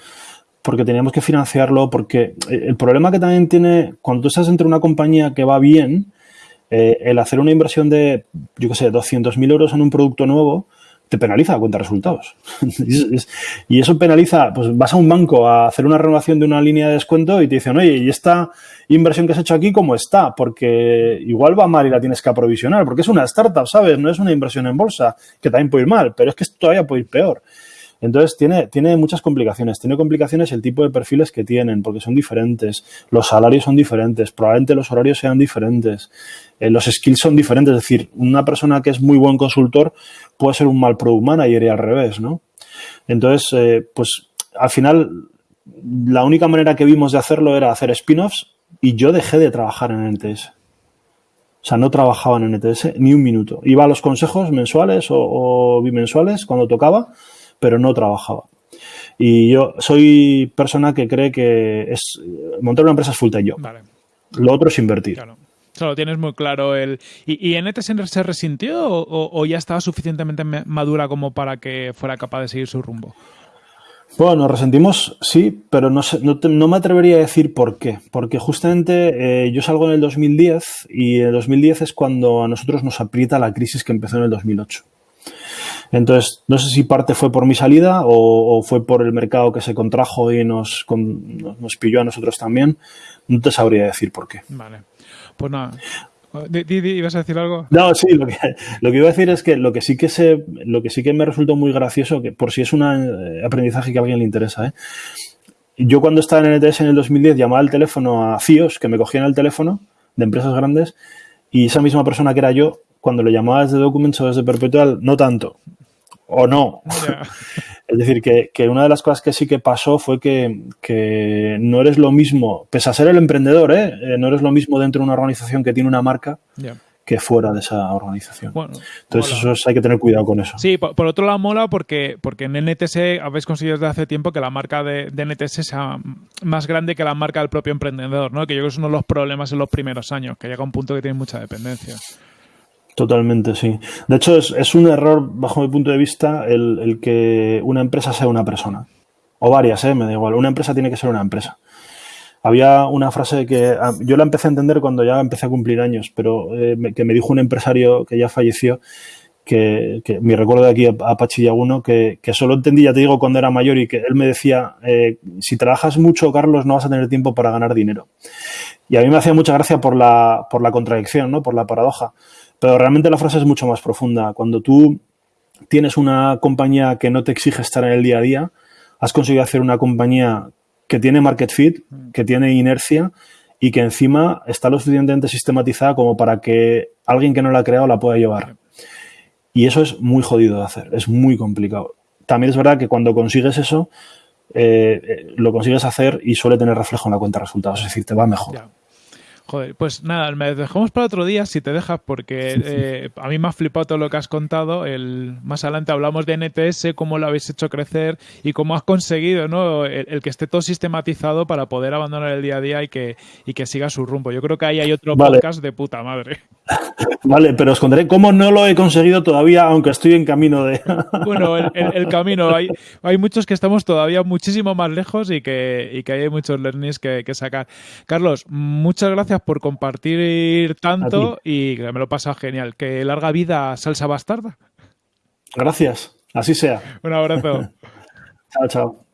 Porque teníamos que financiarlo, porque eh, el problema que también tiene cuando tú estás dentro de una compañía que va bien, eh, el hacer una inversión de, yo qué sé, 200.000 euros en un producto nuevo, te penaliza a cuenta de resultados. y eso penaliza, pues vas a un banco a hacer una renovación de una línea de descuento y te dicen, oye, ¿y esta inversión que has hecho aquí cómo está? Porque igual va mal y la tienes que aprovisionar, porque es una startup, ¿sabes? No es una inversión en bolsa, que también puede ir mal, pero es que todavía puede ir peor. Entonces tiene, tiene muchas complicaciones. Tiene complicaciones el tipo de perfiles que tienen, porque son diferentes. Los salarios son diferentes, probablemente los horarios sean diferentes. Eh, los skills son diferentes. Es decir, una persona que es muy buen consultor puede ser un mal product manager y al revés, ¿no? Entonces, eh, pues al final, la única manera que vimos de hacerlo era hacer spin-offs y yo dejé de trabajar en NTS. O sea, no trabajaba en NTS ni un minuto. Iba a los consejos mensuales o, o bimensuales cuando tocaba pero no trabajaba. Y yo soy persona que cree que es montar una empresa es full time Lo otro es invertir. Claro. Solo tienes muy claro el... ¿Y, en ETS se resintió o, ya estaba suficientemente madura como para que fuera capaz de seguir su rumbo? Bueno, nos resentimos, sí, pero no, no, me atrevería a decir por qué. Porque justamente eh, yo salgo en el 2010 y en el 2010 es cuando a nosotros nos aprieta la crisis que empezó en el 2008. Entonces, no sé si parte fue por mi salida o, fue por el mercado que se contrajo y nos, nos pilló a nosotros también. No te sabría decir por qué. Vale. Pues nada. ¿Ibas a decir algo? No, sí, lo que, lo que iba a decir es que lo que sí que se, lo que sí que me resultó muy gracioso, que por si es un aprendizaje que a alguien le interesa, ¿eh? yo cuando estaba en NTS en el 2010 llamaba al teléfono a CIOs que me cogían el teléfono de empresas grandes y esa misma persona que era yo cuando lo llamaba desde Documents o desde Perpetual, no tanto. O no. es decir, que, una de las cosas que sí que pasó fue que, no eres lo mismo, pese a ser el emprendedor, ¿eh? Eh, no eres lo mismo dentro de una organización que tiene una marca. que fuera de esa organización. Entonces, eso hay que tener cuidado con eso. Sí, por, otro lado mola porque, porque en NTS habéis conseguido desde hace tiempo que la marca de, de, NTS sea más grande que la marca del propio emprendedor, ¿no? Que yo creo que es uno de los problemas en los primeros años, que llega a un punto que tiene mucha dependencia. Totalmente, sí. De hecho, es, un error, bajo mi punto de vista, el, que una empresa sea una persona. O varias, ¿eh? me da igual. Una empresa tiene que ser una empresa. Había una frase que ah, yo la empecé a entender cuando ya empecé a cumplir años, pero eh, que me dijo un empresario que ya falleció, que, que mi recuerdo de aquí a, Pachillaguno, que, que, solo entendí, ya te digo, cuando era mayor y que él me decía, eh, si trabajas mucho, Carlos, no vas a tener tiempo para ganar dinero. Y a mí me hacía mucha gracia por la, por la contradicción, ¿no? por la paradoja. Pero realmente la frase es mucho más profunda. Cuando tú tienes una compañía que no te exige estar en el día a día, has conseguido hacer una compañía que tiene market fit, que tiene inercia y que encima está lo suficientemente sistematizada como para que alguien que no la ha creado la pueda llevar. Y eso es muy jodido de hacer, es muy complicado. También es verdad que cuando consigues eso, eh, eh, lo consigues hacer y suele tener reflejo en la cuenta de resultados, es decir, te va mejor. Joder, pues nada, me dejamos para otro día si te dejas, porque eh, a mí me ha flipado todo lo que has contado. El, más adelante hablamos de NTS, cómo lo habéis hecho crecer y cómo has conseguido ¿no? el, que esté todo sistematizado para poder abandonar el día a día y que, y que siga su rumbo. Yo creo que ahí hay otro podcast de puta madre. Vale, pero os contaré cómo no lo he conseguido todavía, aunque estoy en camino de. bueno, el, camino. Hay, hay muchos que estamos todavía muchísimo más lejos y que, y que hay muchos learnings que, que sacar. Carlos, muchas gracias por compartir tanto y que me lo pasa genial. Que larga vida salsa bastarda. Gracias, así sea. Un abrazo. chao, chao.